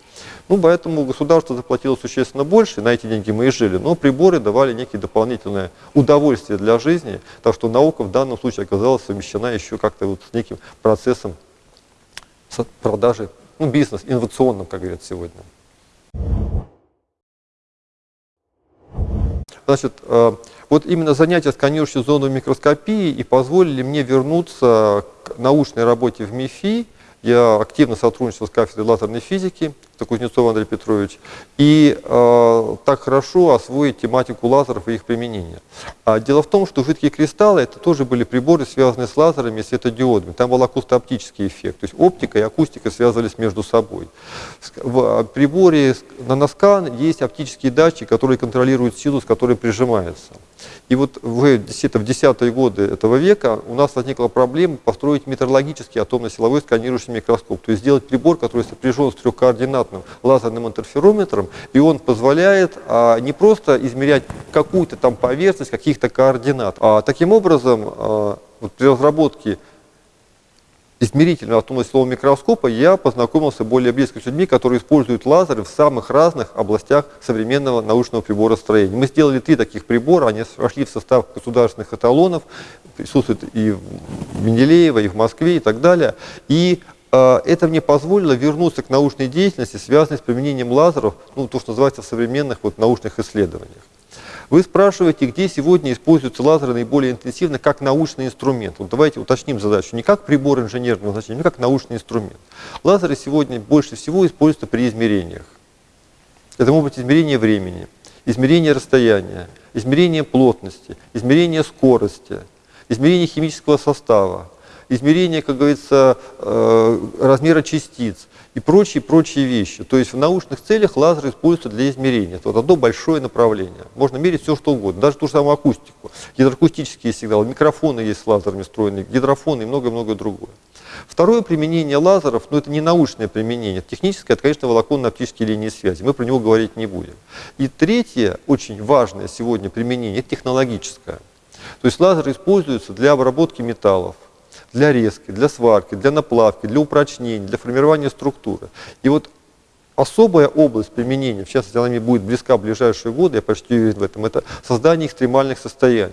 Ну, поэтому государство заплатило существенно больше, на эти деньги мы и жили, но приборы давали некие дополнительное удовольствие для жизни, так что наука в данном случае оказалась совмещена еще как-то вот с неким процессом продажи, ну, бизнес, инновационным, как говорят сегодня. Значит, э, вот именно занятия сканирующей зоной микроскопии и позволили мне вернуться к научной работе в МИФИ. Я активно сотрудничал с кафедрой лазерной физики, это Кузнецов Андрей Петрович, и э, так хорошо освоить тематику лазеров и их применения. А дело в том, что жидкие кристаллы это тоже были приборы, связанные с лазерами и светодиодами. Там был акустооптический эффект, то есть оптика и акустика связывались между собой. В приборе на наноскан есть оптические датчики, которые контролируют силу, с которой прижимается. И вот в, где-то в десятые годы этого века у нас возникла проблема построить метрологический атомно-силовой сканирующий микроскоп, то есть сделать прибор, который сопряжен с трехкоординатным лазерным интерферометром, и он позволяет а, не просто измерять какую-то там поверхность каких-то координат, а таким образом а, вот при разработке измерительного автоматического микроскопа я познакомился более близко с людьми, которые используют лазеры в самых разных областях современного научного приборостроения. Мы сделали три таких прибора, они вошли в состав государственных эталонов, присутствуют и в Менделеево, и в Москве, и так далее. И это мне позволило вернуться к научной деятельности, связанной с применением лазеров, ну, то, что называется в современных вот, научных исследованиях. Вы спрашиваете, где сегодня используются лазеры наиболее интенсивно как научный инструмент. Вот давайте уточним задачу. Не как прибор инженерного значения, но как научный инструмент. Лазеры сегодня больше всего используются при измерениях. Это могут быть измерения времени, измерение расстояния, измерение плотности, измерение скорости, измерение химического состава, измерение, как говорится, э, размера частиц и прочие-прочие вещи. То есть в научных целях лазер используется для измерения. Это вот одно большое направление. Можно мерить все, что угодно, даже ту же самую акустику. Гидроакустические сигналы, микрофоны есть с лазерами встроенные, гидрофоны и многое-многое другое. Второе применение лазеров, ну это не научное применение, техническое, это, конечно, волоконно-оптические линии связи. Мы про него говорить не будем. И третье, очень важное сегодня применение, это технологическое. То есть лазер используется для обработки металлов, для резки, для сварки, для наплавки, для упрочнения, для формирования структуры. И вот особая область применения, в частности, она мне будет близка в ближайшие годы, я почти уверен в этом, это создание экстремальных состояний.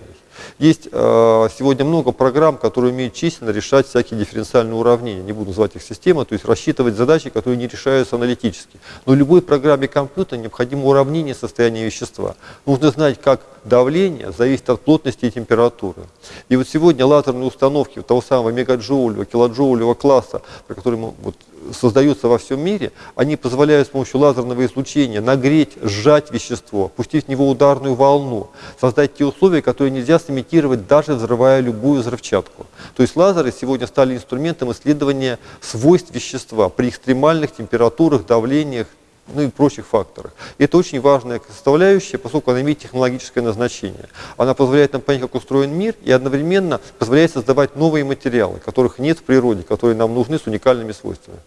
Есть э, сегодня много программ, которые умеют численно решать всякие дифференциальные уравнения. Не буду называть их системой, то есть рассчитывать задачи, которые не решаются аналитически. Но любой программе компьютера необходимо уравнение состояния вещества. Нужно знать, как давление зависит от плотности и температуры. И вот сегодня лазерные установки того самого мегаджоулевого, килоджоулевого класса, про который мы вот создаются во всем мире, они позволяют с помощью лазерного излучения нагреть, сжать вещество, пустить в него ударную волну, создать те условия, которые нельзя сымитировать, даже взрывая любую взрывчатку. То есть лазеры сегодня стали инструментом исследования свойств вещества при экстремальных температурах, давлениях, ну и прочих факторах. И это очень важная составляющая, поскольку она имеет технологическое назначение. Она позволяет нам понять, как устроен мир, и одновременно позволяет создавать новые материалы, которых нет в природе, которые нам нужны с уникальными свойствами.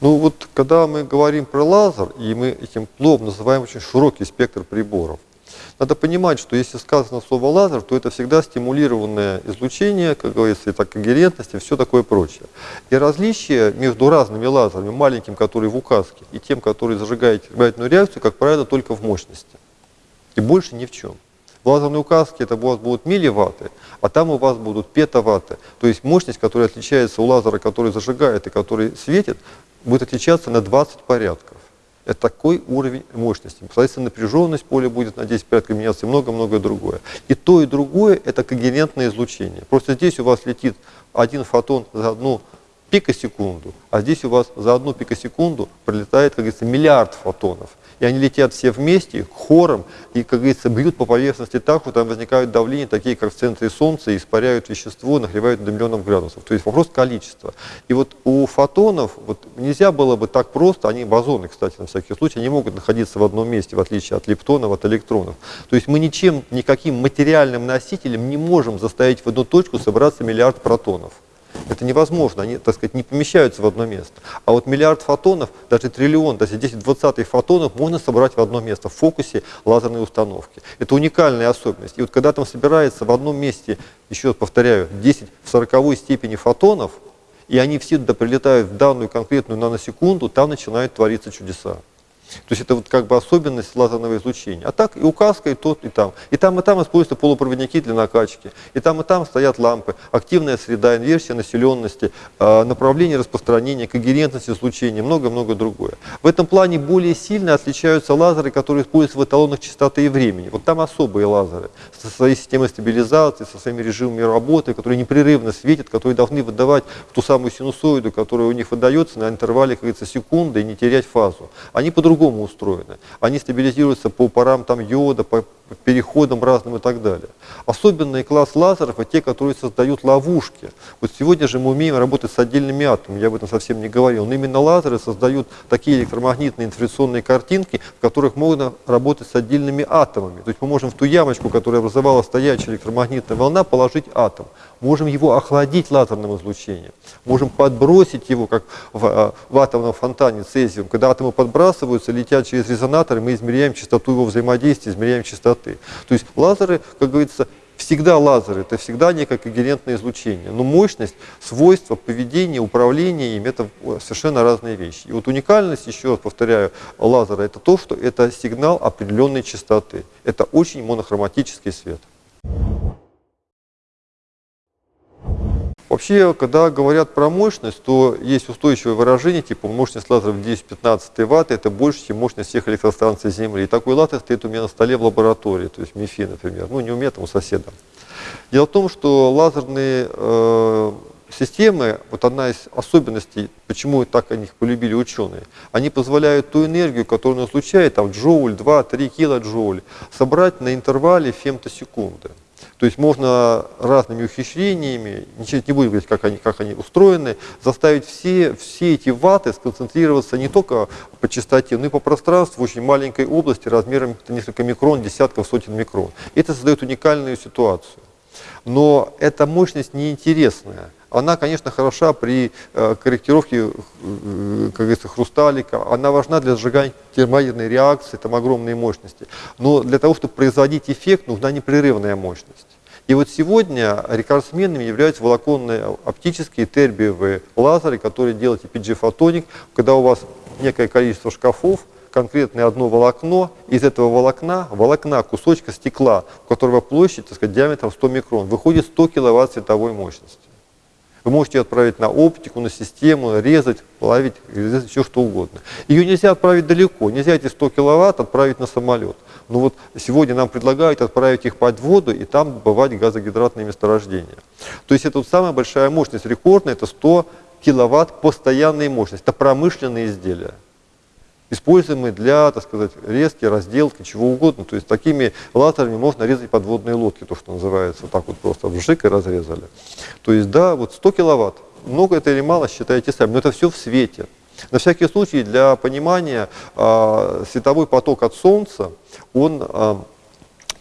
Ну вот, когда мы говорим про лазер, и мы этим плов называем очень широкий спектр приборов, надо понимать, что если сказано слово лазер, то это всегда стимулированное излучение, как говорится, и так когерентность, и все такое прочее. И различие между разными лазерами, маленьким, который в указке, и тем, который зажигает термоядерную реакцию, как правило, только в мощности. И больше ни в чем. В лазерной указке это у вас будут милливатты, а там у вас будут петаватты. То есть мощность, которая отличается у лазера, который зажигает и который светит, будет отличаться на 20 порядков. Это такой уровень мощности. Соответственно, напряженность поля будет на 10 порядков меняться и много-многое другое. И то, и другое – это когерентное излучение. Просто здесь у вас летит один фотон за одну пикосекунду, а здесь у вас за одну пикосекунду пролетает, как говорится, миллиард фотонов и они летят все вместе, хором, и, как говорится, бьют по поверхности так, что там возникают давления, такие как в центре Солнца, испаряют вещество, нагревают до миллионов градусов. То есть вопрос количества. И вот у фотонов вот, нельзя было бы так просто, они бозоны, кстати, на всякий случай, они могут находиться в одном месте, в отличие от лептонов, от электронов. То есть мы ничем, никаким материальным носителем не можем заставить в одну точку собраться миллиард протонов. Это невозможно, они, так сказать, не помещаются в одно место. А вот миллиард фотонов, даже триллион, даже 10-20 фотонов можно собрать в одно место в фокусе лазерной установки. Это уникальная особенность. И вот когда там собирается в одном месте, еще повторяю, 10 в 40 степени фотонов, и они все туда прилетают в данную конкретную наносекунду, там начинают твориться чудеса. То есть это вот как бы особенность лазерного излучения. А так и указка, и тот, и там. И там, и там используются полупроводники для накачки. И там, и там стоят лампы. Активная среда, инверсия населенности, а, направление распространения, когерентность излучения, много-много другое. В этом плане более сильно отличаются лазеры, которые используются в эталонах частоты и времени. Вот там особые лазеры со своей системой стабилизации, со своими режимами работы, которые непрерывно светят, которые должны выдавать ту самую синусоиду, которая у них выдается на интервале, как говорится, секунды и не терять фазу. Они по-другому по-другому устроены. Они стабилизируются по парам там, йода, по переходам разным и так далее. Особенный класс лазеров – это те, которые создают ловушки. Вот сегодня же мы умеем работать с отдельными атомами, я об этом совсем не говорил, но именно лазеры создают такие электромагнитные инфляционные картинки, в которых можно работать с отдельными атомами. То есть мы можем в ту ямочку, которая образовала стоячая электромагнитная волна, положить атом. Можем его охладить лазерным излучением. Можем подбросить его, как в, а, в атомном фонтане цезиум. Когда атомы подбрасываются, летят через резонаторы, мы измеряем частоту его взаимодействия, измеряем частоты. То есть лазеры, как говорится, всегда лазеры, это всегда некое когерентное излучение. Но мощность, свойства, поведение, управление им – это совершенно разные вещи. И вот уникальность, еще раз повторяю, лазера – это то, что это сигнал определенной частоты. Это очень монохроматический свет. Вообще, когда говорят про мощность, то есть устойчивое выражение, типа мощность лазеров 10-15 Вт, это больше, чем мощность всех электростанций Земли. И такой лазер стоит у меня на столе в лаборатории, то есть МИФИ, например. Ну, не у меня, там у соседа. Дело в том, что лазерные э, системы, вот одна из особенностей, почему так о них полюбили ученые, они позволяют ту энергию, которую он излучает, там джоуль, 2-3 килоджоуль, собрать на интервале фемтосекунды. То есть можно разными ухищрениями, ничего не будем говорить, как они, как они устроены, заставить все, все эти ваты сконцентрироваться не только по частоте, но и по пространству в очень маленькой области размером несколько микрон, десятков, сотен микрон. Это создает уникальную ситуацию. Но эта мощность неинтересная она, конечно, хороша при э, корректировке, э, как говорится, хрусталика. Она важна для сжигания термоядерной реакции, там огромные мощности. Но для того, чтобы производить эффект, нужна непрерывная мощность. И вот сегодня рекордсменами являются волоконные оптические тербиевые лазеры, которые делают EPG-фотоник, когда у вас некое количество шкафов, конкретное одно волокно, из этого волокна, волокна кусочка стекла, у которого площадь, так сказать, диаметром 100 микрон, выходит 100 киловатт световой мощности. Вы можете отправить на оптику, на систему, резать, плавить, резать, все что угодно. Ее нельзя отправить далеко, нельзя эти 100 киловатт отправить на самолет. Но вот сегодня нам предлагают отправить их под воду и там бывать газогидратные месторождения. То есть это вот самая большая мощность, рекордная, это 100 киловатт постоянной мощности. Это промышленные изделия используемые для, так сказать, резки, разделки, чего угодно. То есть такими лазерами можно резать подводные лодки, то, что называется, вот так вот просто вжик и разрезали. То есть, да, вот 100 киловатт. Много это или мало, считайте сами, но это все в свете. На всякий случай, для понимания, э, световой поток от Солнца, он э,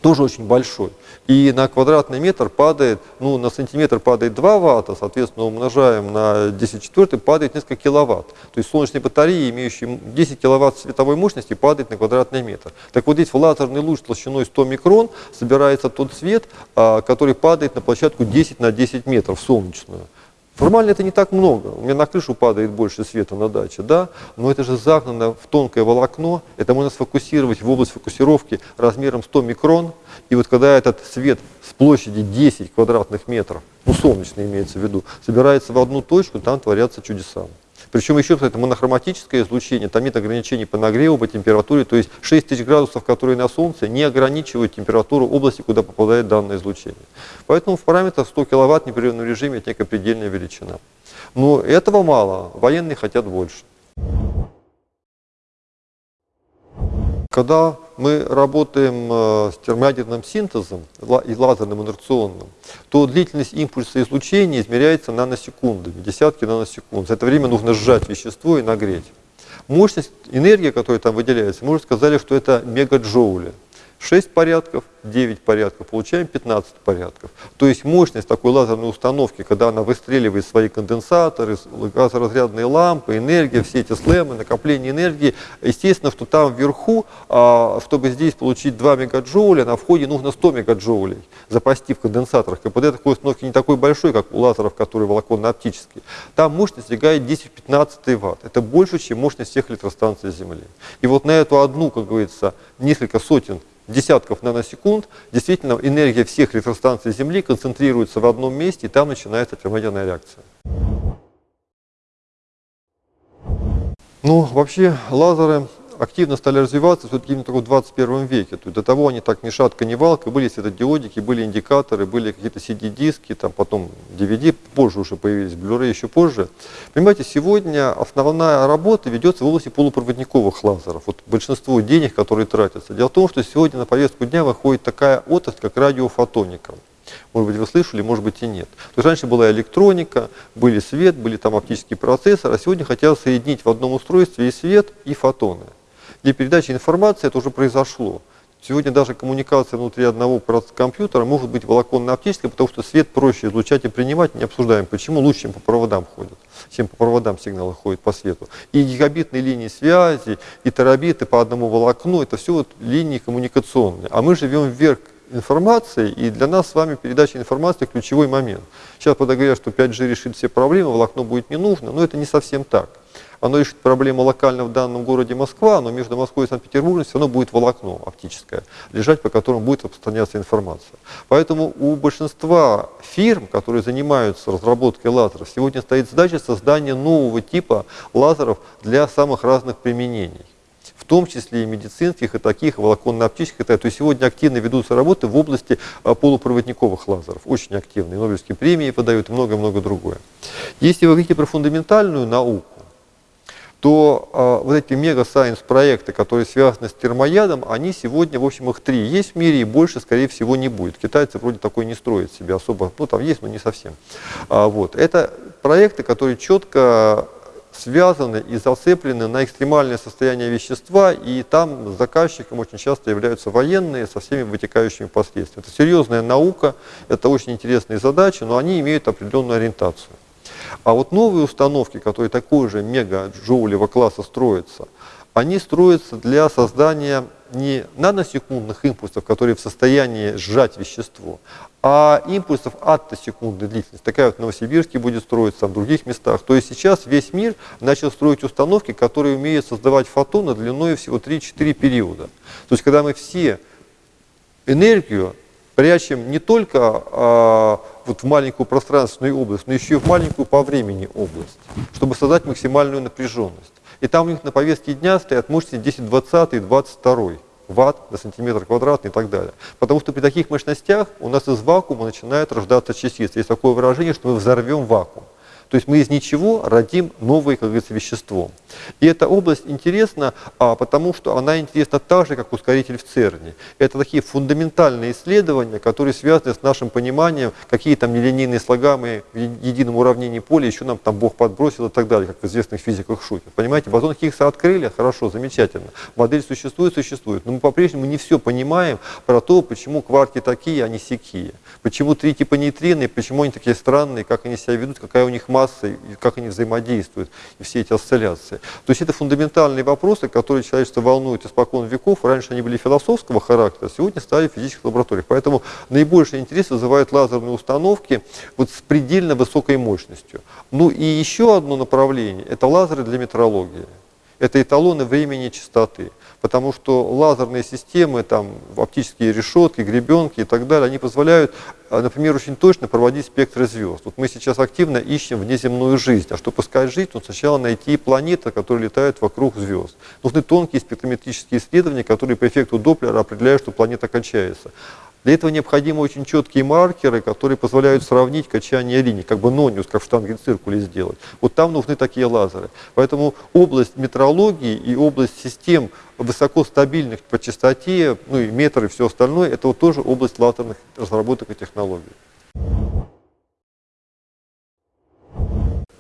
тоже очень большой. И на квадратный метр падает, ну, на сантиметр падает 2 ватта, соответственно, умножаем на 10 четвертый, падает несколько киловатт. То есть солнечные батареи, имеющие 10 киловатт световой мощности, падает на квадратный метр. Так вот здесь в лазерный луч толщиной 100 микрон собирается тот свет, а, который падает на площадку 10 на 10 метров солнечную. Формально это не так много. У меня на крышу падает больше света на даче, да, но это же загнано в тонкое волокно. Это можно сфокусировать в область фокусировки размером 100 микрон. И вот когда этот свет с площади 10 квадратных метров, ну солнечный имеется в виду, собирается в одну точку, там творятся чудеса. Причем еще это монохроматическое излучение, там нет ограничений по нагреву, по температуре, то есть 6000 градусов, которые на Солнце, не ограничивают температуру области, куда попадает данное излучение. Поэтому в параметрах 100 киловатт в непрерывном режиме это некая предельная величина. Но этого мало, военные хотят больше. Когда мы работаем э, с термоядерным синтезом и лазерным инерционным, то длительность импульса излучения измеряется наносекундами, десятки наносекунд. За это время нужно сжать вещество и нагреть. Мощность, энергия, которая там выделяется, мы уже сказали, что это мегаджоули. 6 порядков, 9 порядков, получаем 15 порядков. То есть мощность такой лазерной установки, когда она выстреливает свои конденсаторы, газоразрядные лампы, энергия, все эти слэмы, накопление энергии, естественно, что там вверху, а, чтобы здесь получить 2 мегаджоуля, на входе нужно 100 мегаджоулей запасти в конденсаторах. КПД такой установки не такой большой, как у лазеров, которые волоконно-оптические. Там мощность достигает 10-15 ватт. Это больше, чем мощность всех электростанций Земли. И вот на эту одну, как говорится, несколько сотен десятков наносекунд, действительно энергия всех электростанций Земли концентрируется в одном месте, и там начинается термоядерная реакция. Ну, вообще лазеры активно стали развиваться все-таки именно только в 21 веке. То есть до того они так ни шатка, ни валка, были светодиодики, были индикаторы, были какие-то CD-диски, там потом DVD, позже уже появились, Blu-ray еще позже. Понимаете, сегодня основная работа ведется в области полупроводниковых лазеров. Вот большинство денег, которые тратятся. Дело в том, что сегодня на повестку дня выходит такая отрасль, как радиофотоника. Может быть, вы слышали, может быть и нет. То есть раньше была электроника, были свет, были там оптические процессоры, а сегодня хотят соединить в одном устройстве и свет, и фотоны для передачи информации это уже произошло. Сегодня даже коммуникация внутри одного компьютера может быть волоконно-оптической, потому что свет проще излучать и принимать, не обсуждаем, почему лучше, чем по проводам ходят, чем по проводам сигналы ходят по свету. И гигабитные линии связи, и терабиты по одному волокну, это все вот линии коммуникационные. А мы живем вверх информации, и для нас с вами передача информации ключевой момент. Сейчас, говорят, что 5G решит все проблемы, волокно будет не нужно, но это не совсем так оно решит проблему локально в данном городе Москва, но между Москвой и Санкт-Петербургом все равно будет волокно оптическое, лежать, по которому будет распространяться информация. Поэтому у большинства фирм, которые занимаются разработкой лазеров, сегодня стоит задача создания нового типа лазеров для самых разных применений в том числе и медицинских, и таких, волоконно-оптических. То есть сегодня активно ведутся работы в области а, полупроводниковых лазеров, очень активные, Нобелевские премии подают и много-много другое. Если вы говорите про фундаментальную науку, то э, вот эти мега-сайенс проекты, которые связаны с термоядом, они сегодня, в общем, их три есть в мире, и больше, скорее всего, не будет. Китайцы вроде такой не строят себе особо, ну там есть, но не совсем. А, вот. Это проекты, которые четко связаны и зацеплены на экстремальное состояние вещества, и там заказчиком очень часто являются военные со всеми вытекающими последствиями. Это серьезная наука, это очень интересные задачи, но они имеют определенную ориентацию. А вот новые установки, которые такой же мега-джоулевого класса строятся, они строятся для создания не наносекундных импульсов, которые в состоянии сжать вещество, а импульсов аттосекундной длительности. Такая вот в Новосибирске будет строиться, в других местах. То есть сейчас весь мир начал строить установки, которые умеют создавать фотоны длиной всего 3-4 периода. То есть когда мы все энергию прячем не только а, вот в маленькую пространственную область, но еще и в маленькую по времени область, чтобы создать максимальную напряженность. И там у них на повестке дня стоят мощности 10, 20 и 22 ватт на сантиметр квадратный и так далее. Потому что при таких мощностях у нас из вакуума начинают рождаться частицы. Есть такое выражение, что мы взорвем вакуум. То есть мы из ничего родим новое, как говорится, вещество. И эта область интересна, а, потому что она интересна так же, как ускоритель в ЦЕРНе. Это такие фундаментальные исследования, которые связаны с нашим пониманием, какие там нелинейные слагаемые в едином уравнении поля еще нам там Бог подбросил и так далее, как в известных физиках шутят. Понимаете, бозон Хиггса открыли, хорошо, замечательно. Модель существует, существует. Но мы по-прежнему не все понимаем про то, почему кварки такие, а не сякие. Почему три типа нейтрины, почему они такие странные, как они себя ведут, какая у них масса, и как они взаимодействуют, и все эти осцилляции. То есть это фундаментальные вопросы, которые человечество волнует испокон веков. Раньше они были философского характера, сегодня стали в физических лабораториях. Поэтому наибольший интерес вызывают лазерные установки вот с предельно высокой мощностью. Ну и еще одно направление – это лазеры для метрологии. Это эталоны времени частоты потому что лазерные системы, там, оптические решетки, гребенки и так далее, они позволяют, а, например, очень точно проводить спектры звезд. Вот мы сейчас активно ищем внеземную жизнь, а чтобы искать жизнь, нужно сначала найти планеты, которые летают вокруг звезд. Нужны тонкие спектрометрические исследования, которые по эффекту Доплера определяют, что планета кончается. Для этого необходимы очень четкие маркеры, которые позволяют сравнить качание линий, как бы нониус, как в штангенциркуле сделать. Вот там нужны такие лазеры. Поэтому область метрологии и область систем высокостабильных по частоте, ну и метры и все остальное, это вот тоже область лазерных разработок и технологий.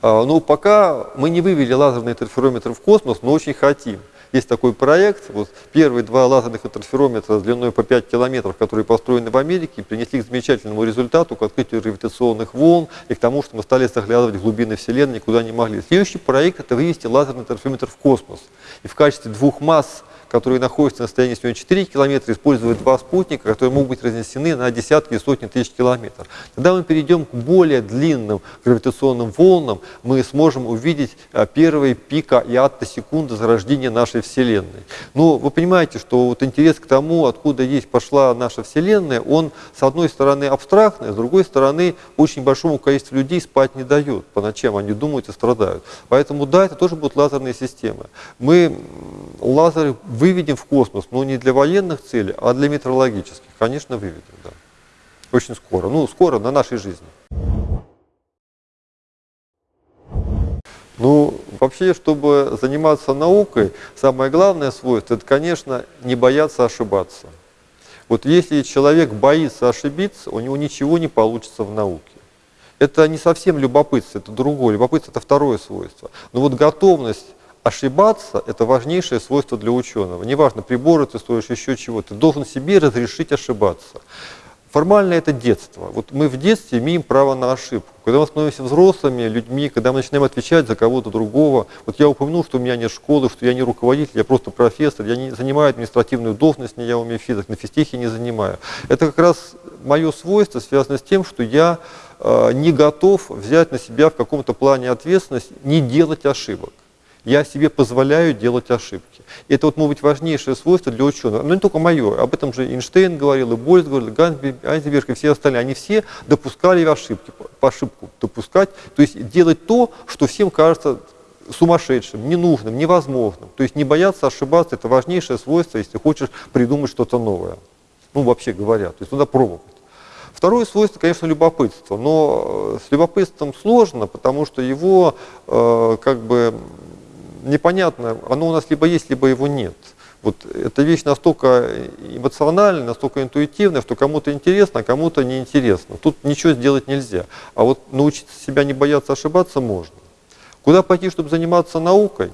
А, ну, пока мы не вывели лазерный интерферометр в космос, но очень хотим. Есть такой проект, вот первые два лазерных интерферометра длиной по 5 километров, которые построены в Америке, принесли к замечательному результату, к открытию гравитационных волн и к тому, что мы стали заглядывать в глубины Вселенной, куда не могли. Следующий проект – это вывести лазерный интерферометр в космос. И в качестве двух масс которые находятся на расстоянии всего 4 километра, используют два спутника, которые могут быть разнесены на десятки и сотни тысяч километров. Когда мы перейдем к более длинным гравитационным волнам, мы сможем увидеть а, первые пика и аттосекунды зарождения нашей Вселенной. Но вы понимаете, что вот интерес к тому, откуда есть пошла наша Вселенная, он с одной стороны абстрактный, с другой стороны очень большому количеству людей спать не дает по ночам, они думают и страдают. Поэтому да, это тоже будут лазерные системы. Мы лазеры выведем в космос, но не для военных целей, а для метеорологических. Конечно, выведем, да. Очень скоро. Ну, скоро на нашей жизни. Ну, вообще, чтобы заниматься наукой, самое главное свойство, это, конечно, не бояться ошибаться. Вот если человек боится ошибиться, у него ничего не получится в науке. Это не совсем любопытство, это другое. Любопытство – это второе свойство. Но вот готовность ошибаться – это важнейшее свойство для ученого. Неважно, приборы ты строишь, еще чего, ты должен себе разрешить ошибаться. Формально это детство. Вот мы в детстве имеем право на ошибку. Когда мы становимся взрослыми людьми, когда мы начинаем отвечать за кого-то другого, вот я упомянул, что у меня нет школы, что я не руководитель, я просто профессор, я не занимаю административную должность, не я умею физик, на физтехе не занимаю. Это как раз мое свойство связано с тем, что я э, не готов взять на себя в каком-то плане ответственность, не делать ошибок я себе позволяю делать ошибки. Это вот, может быть, важнейшее свойство для ученого. Но не только мое, об этом же Эйнштейн говорил, и Больц говорил, и Айзенберг, и все остальные. Они все допускали ошибки, по ошибку допускать, то есть делать то, что всем кажется сумасшедшим, ненужным, невозможным. То есть не бояться ошибаться, это важнейшее свойство, если хочешь придумать что-то новое. Ну, вообще говоря, то есть надо пробовать. Второе свойство, конечно, любопытство. Но с любопытством сложно, потому что его э, как бы непонятно, оно у нас либо есть, либо его нет. Вот эта вещь настолько эмоциональная, настолько интуитивная, что кому-то интересно, а кому-то неинтересно. Тут ничего сделать нельзя. А вот научиться себя не бояться ошибаться можно. Куда пойти, чтобы заниматься наукой?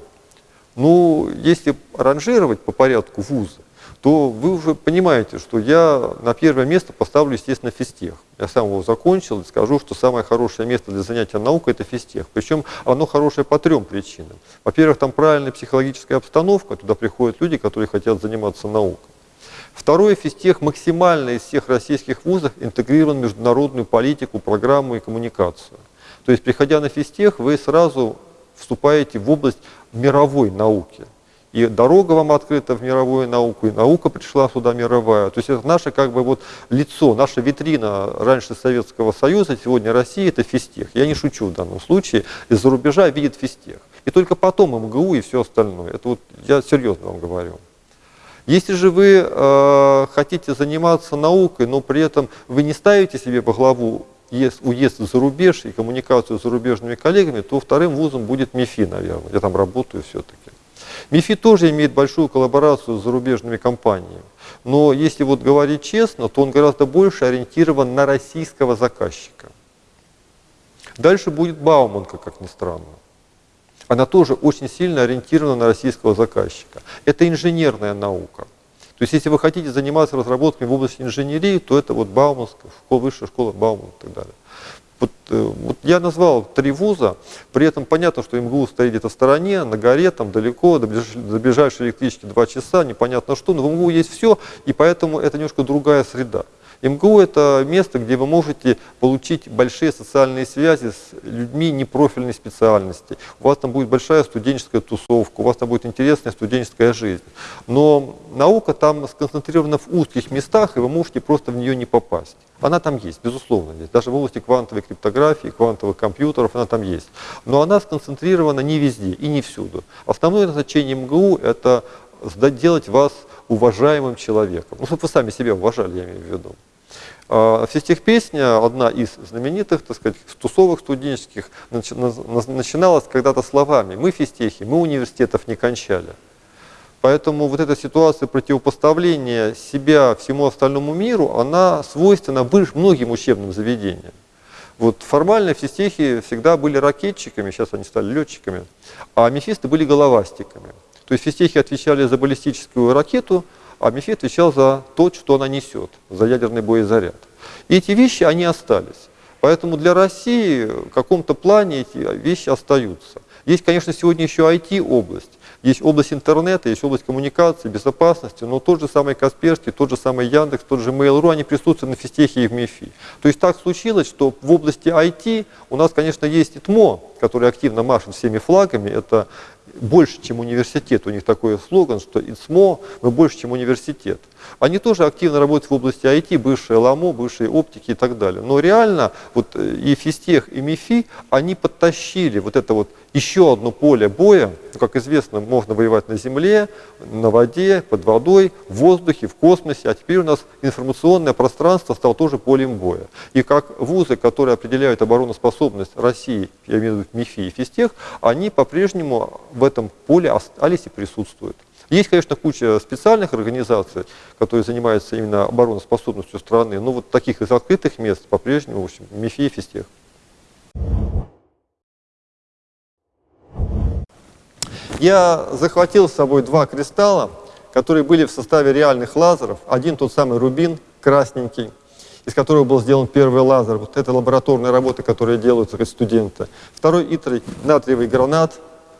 Ну, если ранжировать по порядку вуза, то вы уже понимаете, что я на первое место поставлю, естественно, физтех. Я сам его закончил и скажу, что самое хорошее место для занятия наукой – это физтех. Причем оно хорошее по трем причинам. Во-первых, там правильная психологическая обстановка, туда приходят люди, которые хотят заниматься наукой. Второе, физтех максимально из всех российских вузов интегрирован в международную политику, программу и коммуникацию. То есть, приходя на физтех, вы сразу вступаете в область мировой науки и дорога вам открыта в мировую науку, и наука пришла сюда мировая. То есть это наше как бы вот лицо, наша витрина раньше Советского Союза, сегодня России, это физтех. Я не шучу в данном случае, из-за рубежа видит физтех. И только потом МГУ и все остальное. Это вот я серьезно вам говорю. Если же вы э, хотите заниматься наукой, но при этом вы не ставите себе во главу уезд за рубеж и коммуникацию с зарубежными коллегами, то вторым вузом будет МИФИ, наверное. Я там работаю все-таки. МИФИ тоже имеет большую коллаборацию с зарубежными компаниями. Но если вот говорить честно, то он гораздо больше ориентирован на российского заказчика. Дальше будет Бауманка, как ни странно. Она тоже очень сильно ориентирована на российского заказчика. Это инженерная наука. То есть, если вы хотите заниматься разработками в области инженерии, то это вот Бауманская, школа, высшая школа Баумана и так далее. Э, вот я назвал три вуза, при этом понятно, что МГУ стоит где-то в стороне, на горе, там далеко, до ближайшей электрички два часа, непонятно что, но в МГУ есть все, и поэтому это немножко другая среда. МГУ – это место, где вы можете получить большие социальные связи с людьми непрофильной специальности. У вас там будет большая студенческая тусовка, у вас там будет интересная студенческая жизнь. Но наука там сконцентрирована в узких местах, и вы можете просто в нее не попасть. Она там есть, безусловно, есть. Даже в области квантовой криптографии, квантовых компьютеров она там есть. Но она сконцентрирована не везде и не всюду. Основное назначение МГУ – это сделать вас уважаемым человеком. Ну, чтобы вы сами себя уважали, я имею в виду. А, песня, одна из знаменитых, так сказать, тусовок студенческих, начиналась когда-то словами «Мы физтехи, мы университетов не кончали». Поэтому вот эта ситуация противопоставления себя всему остальному миру, она свойственна многим учебным заведениям. Вот формально физтехи всегда были ракетчиками, сейчас они стали летчиками, а мефисты были головастиками. То есть физтехи отвечали за баллистическую ракету, а МИФИ отвечал за то, что она несет, за ядерный боезаряд. И эти вещи, они остались. Поэтому для России в каком-то плане эти вещи остаются. Есть, конечно, сегодня еще IT-область. Есть область интернета, есть область коммуникации, безопасности, но тот же самый Касперский, тот же самый Яндекс, тот же Mail.ru, они присутствуют на физтехе и в МИФИ. То есть так случилось, что в области IT у нас, конечно, есть ИТМО, который активно машет всеми флагами. Это больше, чем университет. У них такой слоган, что ИЦМО, мы больше, чем университет. Они тоже активно работают в области IT, бывшие ЛАМО, бывшие оптики и так далее. Но реально вот э, и Физтех, и МИФИ, они подтащили вот это вот еще одно поле боя. Как известно, можно воевать на земле, на воде, под водой, в воздухе, в космосе. А теперь у нас информационное пространство стало тоже полем боя. И как вузы, которые определяют обороноспособность России, я имею в виду МИФИ и Физтех, они по-прежнему в этом поле остались и присутствуют. Есть, конечно, куча специальных организаций, которые занимаются именно обороноспособностью страны, но вот таких из открытых мест по-прежнему, в общем, МИФИ и Физтех. Я захватил с собой два кристалла, которые были в составе реальных лазеров. Один тот самый рубин, красненький, из которого был сделан первый лазер. Вот это лабораторные работы, которые делаются студенты. Второй итрий, натриевый гранат,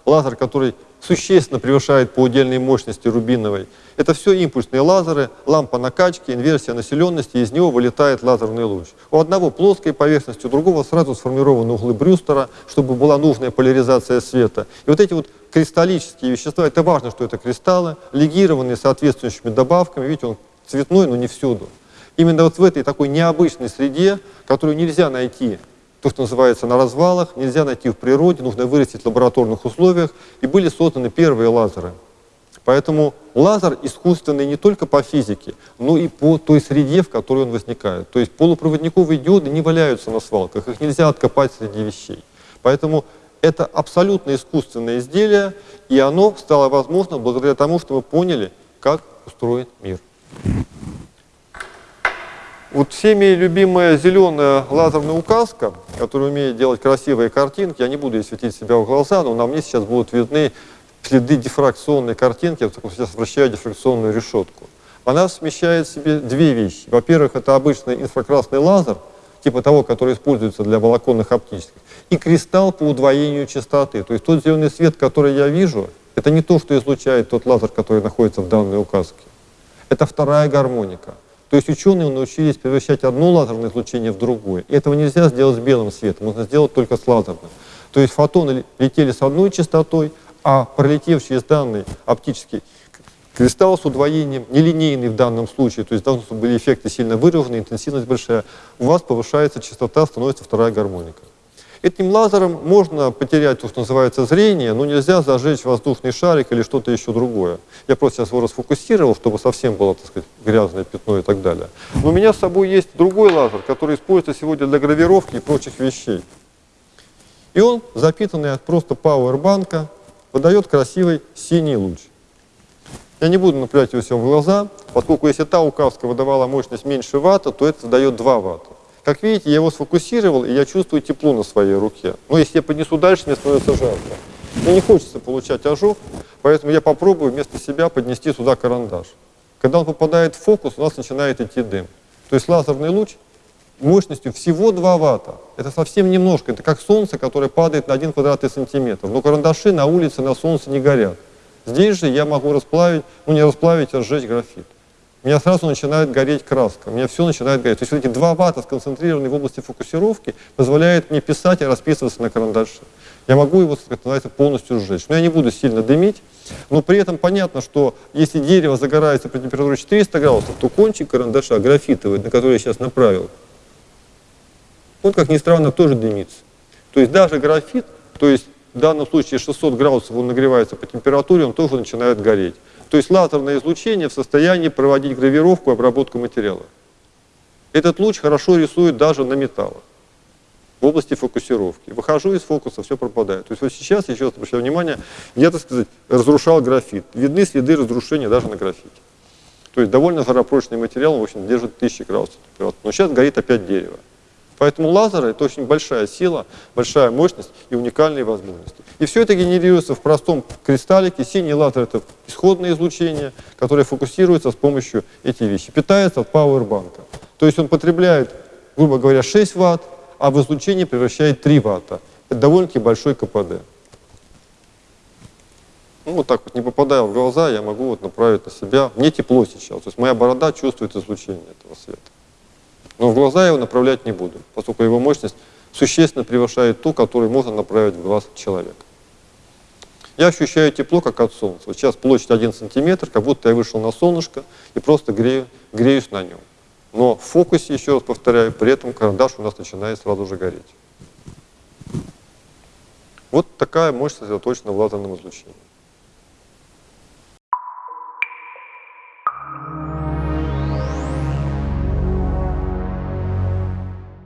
лазер, который существенно превышает по удельной мощности рубиновой. Это все импульсные лазеры, лампа накачки, инверсия населенности, из него вылетает лазерный луч. У одного плоская поверхность, у другого сразу сформированы углы Брюстера, чтобы была нужная поляризация света. И вот эти вот кристаллические вещества, это важно, что это кристаллы, легированные соответствующими добавками, видите, он цветной, но не всюду. Именно вот в этой такой необычной среде, которую нельзя найти то, что называется на развалах, нельзя найти в природе, нужно вырастить в лабораторных условиях, и были созданы первые лазеры. Поэтому лазер искусственный не только по физике, но и по той среде, в которой он возникает. То есть полупроводниковые диоды не валяются на свалках, их нельзя откопать среди вещей. Поэтому Это абсолютно искусственное изделие, и оно стало возможно благодаря тому, что мы поняли, как устроен мир. Вот всеми любимая зеленая лазерная указка, которая умеет делать красивые картинки, я не буду ей светить себя в глаза, но на мне сейчас будут видны следы дифракционной картинки, я сейчас вращаю дифракционную решетку. Она смещает в себе две вещи. Во-первых, это обычный инфракрасный лазер, типа того, который используется для волоконных оптических, и кристалл по удвоению частоты. То есть тот зеленый свет, который я вижу, это не то, что излучает тот лазер, который находится в данной указке. Это вторая гармоника. То есть ученые научились превращать одно лазерное излучение в другое. И этого нельзя сделать с белым светом, можно сделать только с лазерным. То есть фотоны летели с одной частотой, а пролетевший из данной оптический кристалл с удвоением, нелинейный в данном случае, то есть должны были эффекты сильно выражены, интенсивность большая, у вас повышается частота, становится вторая гармоника. Этим лазером можно потерять то, что называется зрение, но нельзя зажечь воздушный шарик или что-то еще другое. Я просто сейчас его расфокусировал, чтобы совсем было, так сказать, грязное пятно и так далее. Но у меня с собой есть другой лазер, который используется сегодня для гравировки и прочих вещей. И он, запитанный от просто пауэрбанка, выдает красивый синий луч. Я не буду направлять его все в глаза, поскольку если та указка выдавала мощность меньше ватта, то это дает 2 ватта. Как видите, я его сфокусировал, и я чувствую тепло на своей руке. Но если я поднесу дальше, мне становится жарко. Мне не хочется получать ожог, поэтому я попробую вместо себя поднести сюда карандаш. Когда он попадает в фокус, у нас начинает идти дым. То есть лазерный луч мощностью всего 2 ватта. Это совсем немножко. Это как солнце, которое падает на 1 квадратный сантиметр. Но карандаши на улице на солнце не горят. Здесь же я могу расплавить, ну не расплавить, а сжечь графит у меня сразу начинает гореть краска, у меня все начинает гореть. То есть вот эти два ватта, сконцентрированные в области фокусировки, позволяют мне писать и расписываться на карандаше. Я могу его, как называется, полностью сжечь. Но я не буду сильно дымить, но при этом понятно, что если дерево загорается при температуре 400 градусов, то кончик карандаша графитовый, на который я сейчас направил, он, как ни странно, тоже дымится. То есть даже графит, то есть в данном случае 600 градусов он нагревается по температуре, он тоже начинает гореть. То есть лазерное излучение в состоянии проводить гравировку и обработку материала. Этот луч хорошо рисует даже на металлах в области фокусировки. Выхожу из фокуса, все пропадает. То есть вот сейчас, еще раз обращаю внимание, я, так сказать, разрушал графит. Видны следы разрушения даже на графите. То есть довольно жаропрочный материал, в общем, держит тысячи градусов Но сейчас горит опять дерево. Поэтому лазеры – это очень большая сила, большая мощность и уникальные возможности. И все это генерируется в простом кристаллике. Синий лазер – это исходное излучение, которое фокусируется с помощью этих вещей. Питается от пауэрбанка. То есть он потребляет, грубо говоря, 6 ватт, а в излучение превращает 3 ватта. Это довольно-таки большой КПД. Ну, вот так вот, не попадая в глаза, я могу вот направить на себя. Мне тепло сейчас. То есть моя борода чувствует излучение этого света. Но в глаза я его направлять не буду, поскольку его мощность существенно превышает ту, которую можно направить в глаз человека. Я ощущаю тепло, как от солнца. Вот сейчас площадь 1 сантиметр, как будто я вышел на солнышко и просто грею, греюсь на нем. Но в фокусе, еще раз повторяю, при этом карандаш у нас начинает сразу же гореть. Вот такая мощность заточена в лазерном излучении.